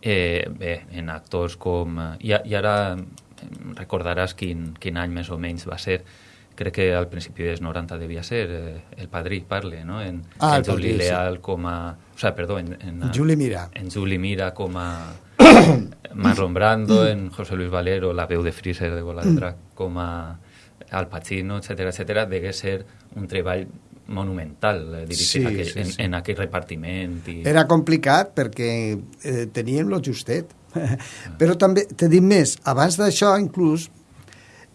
eh, bé, en actors com... eh, I, i ara recordaràs quin, quin any més o menys va ser crec que al principi dels 90 devia ser eh, el Padrí parle, no? En, Ah, en Padrí, Juli sí. Leal com a... O sigui, perdó, en, en, Juli Mira. en Juli Mira com a Marlon Brando, en José Luis Valero, la veu de Freezer de Bola de Drac, com a Al Pacino, etc etc, degué ser un treball monumental eh, dirigir Sí, aquell, sí, en, sí. en aquell repartiment. I... Era complicat perquè eh, teníem lo justet. Però també, te dic més, abans d'això inclús,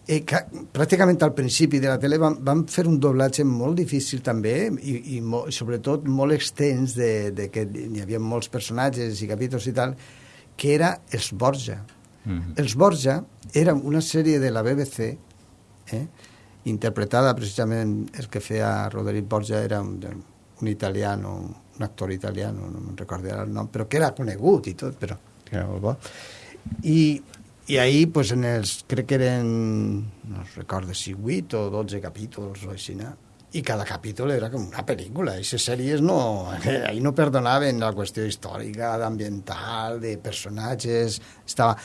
eh, ca, pràcticament al principi de la tele vam, vam fer un doblatge molt difícil també i, i mo, sobretot molt extens de, de que hi havia molts personatges i capítols i tal, que era els Borja. Mhm. Els Borja era una sèrie de la BBC eh, interpretada precisament el que feia Roderick Borja era un, un italiano, un actor italiano, no me'n recordo el nom, però que era conegut i tot, però que era molt bo. I, i ahir, pues, en els, crec que eren, no recordo si 8 o 12 capítols o així, no? i cada capítol era com una pel·lícula. Les sèries no... Ahir no perdonaven la qüestió històrica, d'ambiental, de personatges... Estava...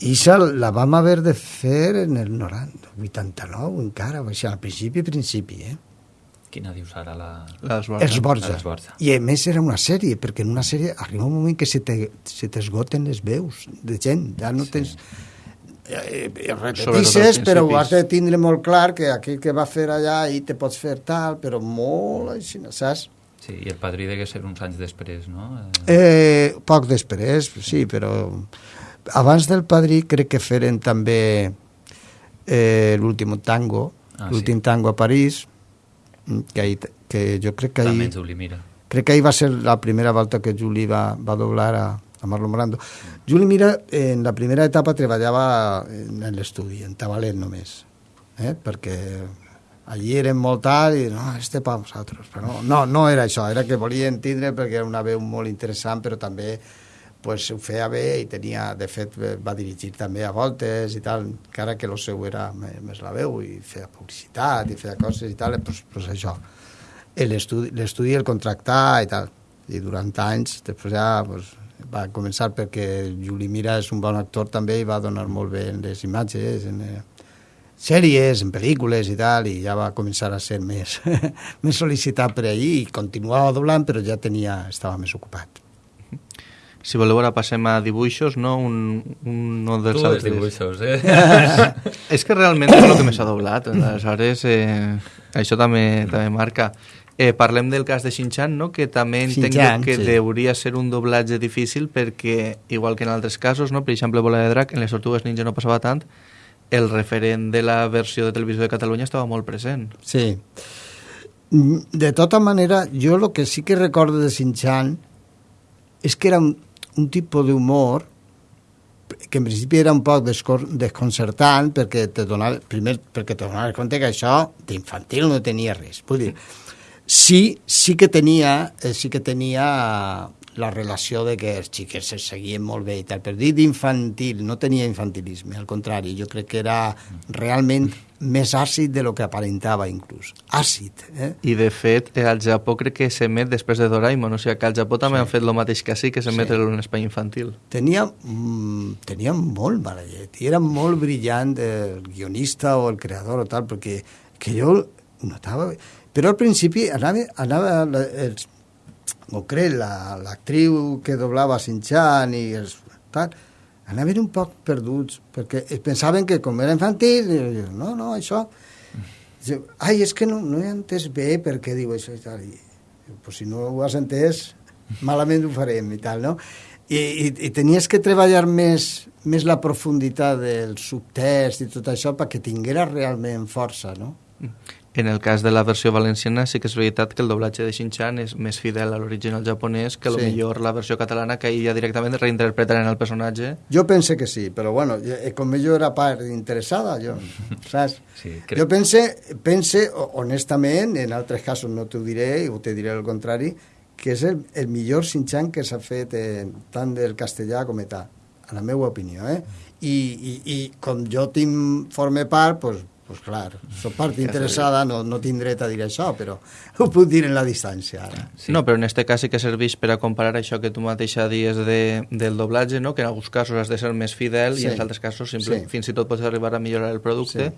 I això la vam haver de fer en el 90, 89 encara, o sigui, al principi, principi, eh? Quina dius ara la... Les Borja. Els Borja. Els Borja. I a més era una sèrie, perquè en una sèrie arriba un moment que se te- se t'esgoten les veus de gent, ja no Sí. tens... Eh, eh, als però ho has de tindre molt clar que aquell que va fer allà i te pots fer tal, però molt així, saps? Sí, i el padrí degué ser uns anys després, no? Eh, poc després, sí, però abans del Padrí crec que feren també eh, l'últim tango, Ah, l'últim tango a París, que, ahí, que jo crec que també ahir, en Juli Mira. crec que ahir va ser la primera volta que Juli va, va doblar a, a Marlon Brando. Juli Mira en la primera etapa treballava en, l'estudi, en Tabalet només, eh? perquè allí eren molt tard i no, este pa nosaltres, però no, no, no era això, era que volien tindre perquè era una veu molt interessant, però també pues, ho feia bé i tenia, de fet, eh, va dirigir també a voltes i tal, encara que el seu era més, la veu i feia publicitat i feia coses i tal, pues, pues això. L'estudi el contractar i tal, i durant anys, després ja pues, va començar perquè Juli Mira és un bon actor també i va donar molt bé en les imatges, en eh, sèries, en pel·lícules i tal, i ja va començar a ser més, més sol·licitat per ahir i continuava doblant, però ja tenia, estava més ocupat. Si voleu, ara passem a dibuixos, no? Un, un no dels Tu altres. dibuixos, eh? és que realment és el que més ha doblat. Aleshores, eh, això també, també marca. Eh, parlem del cas de Shin-Chan, no? que també entenc Shin-chan, que sí. hauria ser un doblatge difícil perquè, igual que en altres casos, no? per exemple, Bola de Drac, en les Tortugues Ninja no passava tant, el referent de la versió de televisió de Catalunya estava molt present. Sí. Mm, De tota manera, jo el que sí que recordo de Shin-Chan és que era un, un tipus d'humor que en principi era un poc desconcertant perquè te donava, primer perquè te donaves compte que això d'infantil no tenia res. Vull dir, sí, sí que tenia, eh, sí que tenia la relació de que els xiquets se seguien molt bé i tal, però dir d'infantil, no tenia infantilisme, al contrari, jo crec que era realment més àcid de lo que aparentava inclús. Àcid, eh? I, de fet, eh, al Japó crec que s'emet després de Doraemon, o sigui que al Japó també Sí. han fet el mateix que sí, que s'emet Sí. en un espai infantil. Tenia, mm, tenia molt mala llet i era molt brillant el guionista o el creador o tal, perquè que jo notava... Però al principi anava, anava els, o crec, la- l'actriu la, que doblava Shin-Chan i els, tal, anaven un poc perduts, perquè es pensaven que com era infantil, jo, no, no, això... Jo, Ai, és que no, no he entès bé per què diu això i tal. I, pues si no ho has entès, malament ho farem i tal, no? I, i, i tenies que treballar més, més la profunditat del subtext i tot això perquè tinguera realment força, no? En el cas de la versió valenciana sí que és veritat que el doblatge de Shin-Chan és més fidel a l'original japonès que a lo Sí. millor la versió catalana que ja directament reinterpretaren el personatge Jo pense que sí, però bueno, jo- eh, com jo era part interessada, jo, saps? Sí, Crec... Jo pense, pense, ho- honestament, en altres casos no t'ho diré, o te diré el contrari, que és el, el millor Shin-Chan que s'ha fet eh, tant del castellà com età, a la meva opinió, eh? I, i, i com jo tinc, forme part, doncs, pues clar, soc part interessada, no, no tinc dret a dir això, però ho puc dir en la distància ara. Sí. No, però en este cas sí que serveix per a comparar això que tu mateixa dies de, del doblatge, no? que en alguns casos has de ser més fidel Sí. i en altres casos simple, Sí. fins i tot pots arribar a millorar el producte.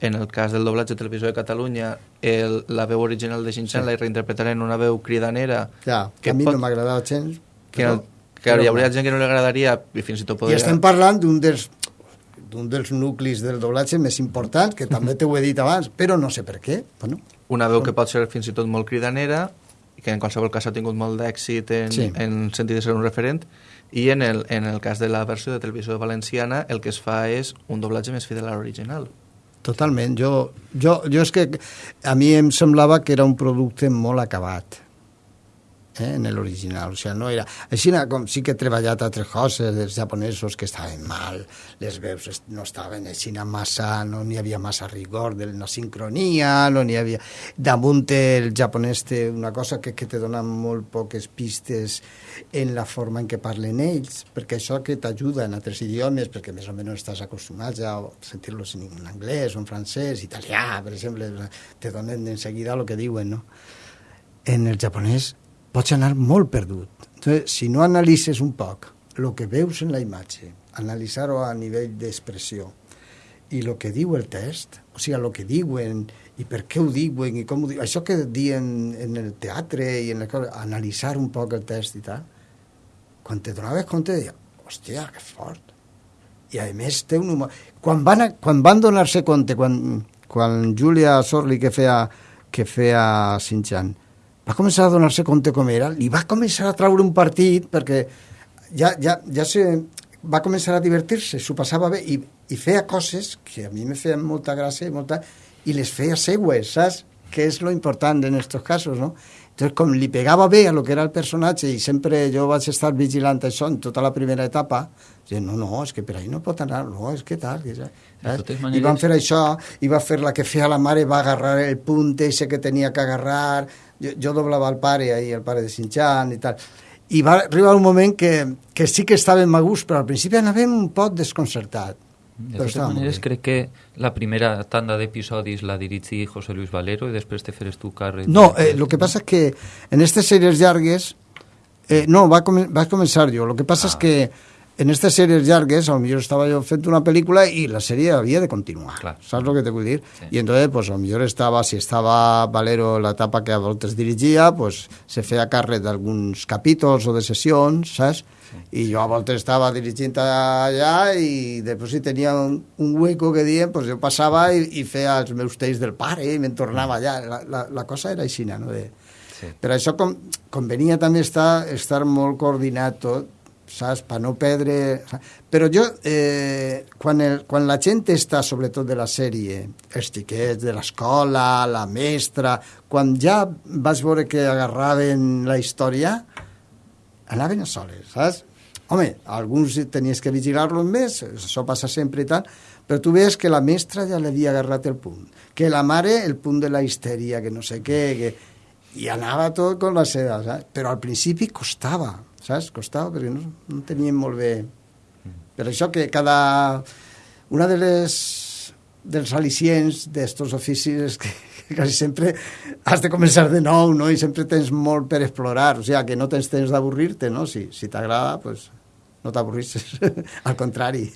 En el cas del doblatge de televisió de Catalunya, el, la veu original de Shin-Chan Sí. la reinterpretarà en una veu cridanera Ja, que Que a mi pot- no m'agradava gens, que, però, no, que hi hauria gent que no li agradaria i fins i tot I podria... estem parlant d'un dels d'un dels nuclis del doblatge més importants, que també t'ho he dit abans, però no sé per què. Bueno, una veu que pot ser fins i tot molt cridanera que en qualsevol cas ha tingut molt d'èxit en, Sí. en sentit de ser un referent i en el, en el cas de la versió de televisió valenciana el que es fa és un doblatge més fidel a l'original totalment. Jo, jo, jo és que a mi em semblava que era un producte molt acabat eh, en l'original, o sigui, no era... Així com sí que he treballat altres coses dels japonesos que estaven mal, les veus no estaven així massa, no n'hi havia massa rigor de la sincronia, no n'hi havia... Damunt el japonès té una cosa que, que te dona molt poques pistes en la forma en què parlen ells, perquè això que t'ajuda en altres idiomes, perquè més o menys estàs acostumat ja a sentir-los en anglès o en francès, italià, per exemple, te donen en seguida el que diuen, no? En el japonès pots anar molt perdut. Entonces, si no analitzes un poc el que veus en la imatge, analitzar-ho a nivell d'expressió, i el que diu el text, o sigui, el que diuen i per què ho diuen i com ho diuen, això que diuen en el teatre i en coses, analitzar un poc el text i tal, quan te donaves compte, deia, hòstia, que fort. I a més té un humor... Quan van, a- quan van donar-se compte, quan, quan Julia Sorli que feia, que feia Shin-Chan, va començar a donar-se compte com era, li va començar a traure un partit perquè ja, ja, ja se, va començar a divertir-se, s'ho passava bé i, i feia coses que a mi me feien molta gràcia i, molta, i les feia seues, saps? Que és lo important en estos casos, no? Entonces, com li pegava bé a lo que era el personatge i sempre jo vaig estar vigilant això en tota la primera etapa, dient, no, no, és que per ahí no pot anar, no, és que tal, que saps? totes I maneres- van fer això, i va fer la que feia la mare, va agarrar el punt ese que tenia que agarrar, jo, jo doblava el pare ahí, el pare de Shin-Chan i tal, i va arribar un moment que, que sí que estàvem a gust, però al principi anàvem un poc desconcertat. De totes maneres, crec que la primera tanda d'episodis la dirigí José Luis Valero i després te feres tu càrrec. No, eh, lo que passa és que en aquestes sèries llargues Eh, no, va com vaig començar jo. El que passa ah. és que en aquestes sèries llargues, potser estava jo fent una pel·lícula i la sèrie havia de continuar. Clar. ¿Sabes lo que te vull dir? Sí. I entonces, pues, a lo mejor estava, si estava Valero la etapa que a voltes dirigia, pues, se feia càrrec d'alguns capítols o de sessions, saps? Sí. I jo a voltes estava dirigint allà i després si tenia un, un hueco que diem, pues jo passava i, i feia els meus tells del pare i me'n tornava allà. La, la, la cosa era així, no? De... Sí. Per això com, convenia també estar, estar molt coordinat tot, saps? Per no perdre... Però jo, eh, quan, el, quan la gent està, sobretot de la sèrie, els xiquets de l'escola, la mestra, quan ja vas veure que agarraven la història, anaven a soles, saps? Home, alguns tenies que vigilar-los més, això passa sempre i tal, però tu veus que la mestra ja l'havia agarrat el punt, que la mare el punt de la histèria, que no sé què, que... i anava tot con la seva, saps? però al principi costava, saps? Costava perquè no, no teníem molt bé... Per això que cada... Una de les dels al·licients d'estos oficis és que, que quasi sempre has de començar de nou, no? I sempre tens molt per explorar, o sigui, que no tens temps d'avorrir-te, no? Si, si t'agrada, pues, no t'avorrisses, al contrari.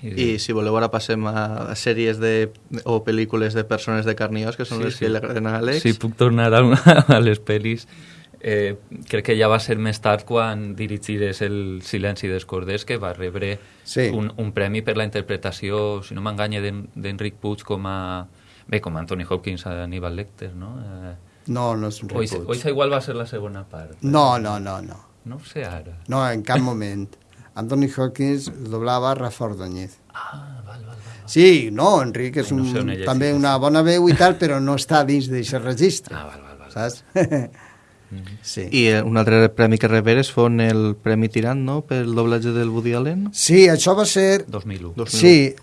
I si voleu ara passem a sèries de, o pel·lícules de persones de carniós, que són sí, les sí. que li agraden a Àlex. Sí, puc tornar a, a les pel·lis eh, crec que ja va ser més tard quan dirigires el Silenci dels Corders que va rebre sí. un, un premi per la interpretació, si no m'enganya, d'Enric Puig com a... Bé, com Anthony Hopkins a Aníbal Lecter, no? Eh, no, no és Enric Puig. O això igual va ser la segona part. No, no, no, no. No ho sé ara. No, en cap moment. Anthony Hopkins doblava Rafa Ordóñez. Ah, val, val, val. Sí, no, Enric és un, no sé també una bona veu i tal, però no està dins d'aquest registre. Ah, val, val, val. Saps? Sí. I eh, un altre premi que reberes fon el Premi Tirant, no?, pel doblatge del Woody Allen. Sí, això va ser... 2001. 2001. Sí,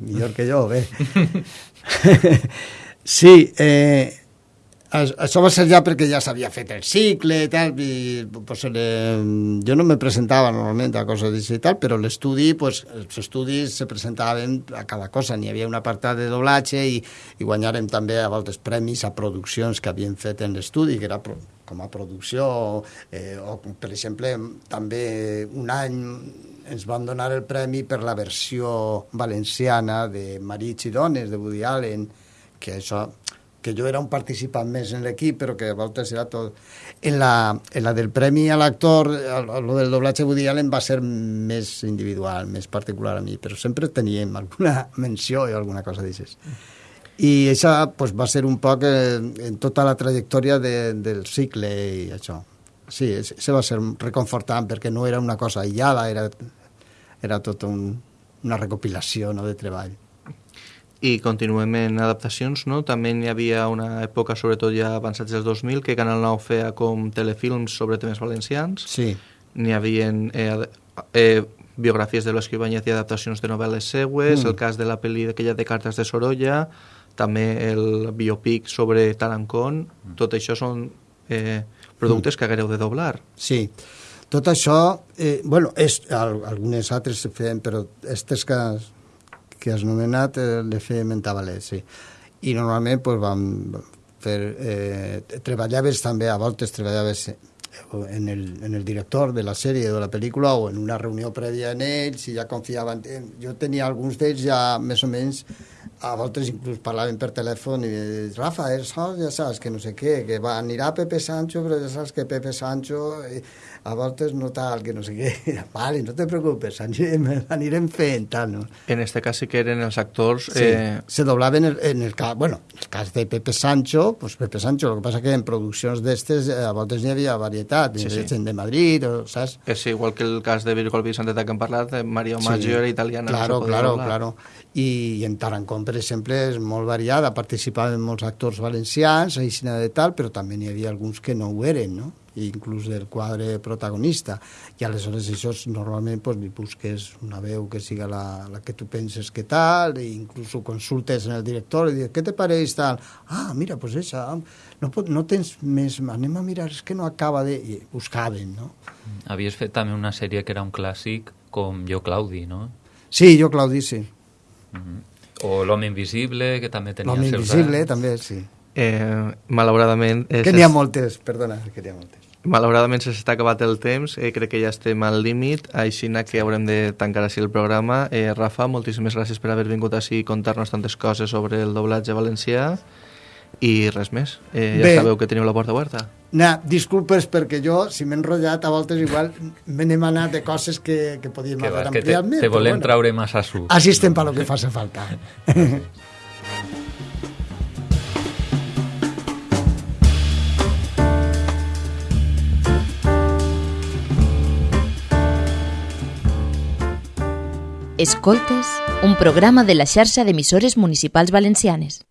millor que jo, bé. sí, eh, això va ser ja perquè ja s'havia fet el cicle i tal, i pues, eh, jo no me presentava normalment a coses d'això i tal, però l'estudi, pues, els estudis se presentaven a cada cosa, n'hi havia una apartat de doblatge i, i guanyàrem també a voltes premis a produccions que havien fet en l'estudi, que era com a producció, eh, o per exemple, també un any ens van donar el premi per la versió valenciana de Marits i dones, de Woody Allen, que això que jo era un participant més en l'equip, però que a voltes era tot... En la, en la del premi a l'actor, lo del doblatge Woody Allen va ser més individual, més particular a mi, però sempre teníem alguna menció i alguna cosa d'això. I això pues, va ser un poc eh, en tota la trajectòria de, del cicle i això. Sí, això va ser reconfortant perquè no era una cosa aïllada, era, era tot un, una recopilació no, de treball i continuem en adaptacions, no? També hi havia una època, sobretot ja avançats dels 2000, que Canal 9 feia com telefilms sobre temes valencians. Sí. N'hi havia eh, eh, biografies de Banyet i adaptacions de novel·les seues, mm. el cas de la pel·li d'aquella de cartes de Sorolla, també el biopic sobre Tarancón, mm. tot això són eh, productes mm. que haguereu de doblar. Sí, tot això, eh, bueno, és, algunes altres se feien, però aquestes que que has nomenat eh, le fèiem en sí. I normalment pues, vam fer... Eh, treballaves també, a voltes treballaves en el, en el director de la sèrie o de la pel·lícula o en una reunió prèvia en ells i ja confiaven. Jo tenia alguns d'ells ja més o menys a voltes inclús parlaven per telèfon i Rafa, això ja saps que no sé què, que va, anirà Pepe Sancho, però ja saps que Pepe Sancho... Eh, a voltes no tal, que no sé què, vale, no te preocupes, anirem, anirem fent, tal, no? En este cas sí que eren els actors... Sí, eh... se doblaven en el, en el cas, bueno, en el cas de Pepe Sancho, pues Pepe Sancho, el que passa que en produccions d'estes eh, a voltes n'hi havia varietat, sí, sí. gent de Madrid, o, saps? És igual que el cas de Virgol Vicenteta que hem parlat, de Mario Maggio sí. era italiana. Claro, no claro, doblar. claro. I, I en Tarancón, per exemple, és molt variada, participaven molts actors valencians, aixina de tal, però també n'hi havia alguns que no ho eren, no? inclús del quadre protagonista. I aleshores això normalment pues, li busques una veu que siga la, la que tu penses que tal, i inclús ho consultes en el director i dius, què te pareix tal? Ah, mira, pues això, no, pot, no tens més, anem a mirar, és que no acaba de... I buscaven, no? Havies fet també una sèrie que era un clàssic com Jo Claudi, no? Sí, Jo Claudi, sí. -huh. O L'home invisible, que també tenia L'home invisible, també, sí. Eh, malauradament... És... Que n'hi ha moltes, perdona, que n'hi ha moltes. Malauradament s'està acabat el temps, eh, crec que ja estem al límit, així que haurem de tancar així el programa. Eh, Rafa, moltíssimes gràcies per haver vingut així i contar-nos tantes coses sobre el doblatge valencià i res més. Eh, ja Bé. sabeu que teniu la porta oberta. Na, disculpes perquè jo, si m'he enrotllat, a voltes igual me n'he anat de coses que, que podíem Que, haver va, que te, ampliat més. te volem bueno. traure massa suc. Així estem per lo que faci falta. Escoltes, un programa de la xarxa d'emissores municipals valencianes.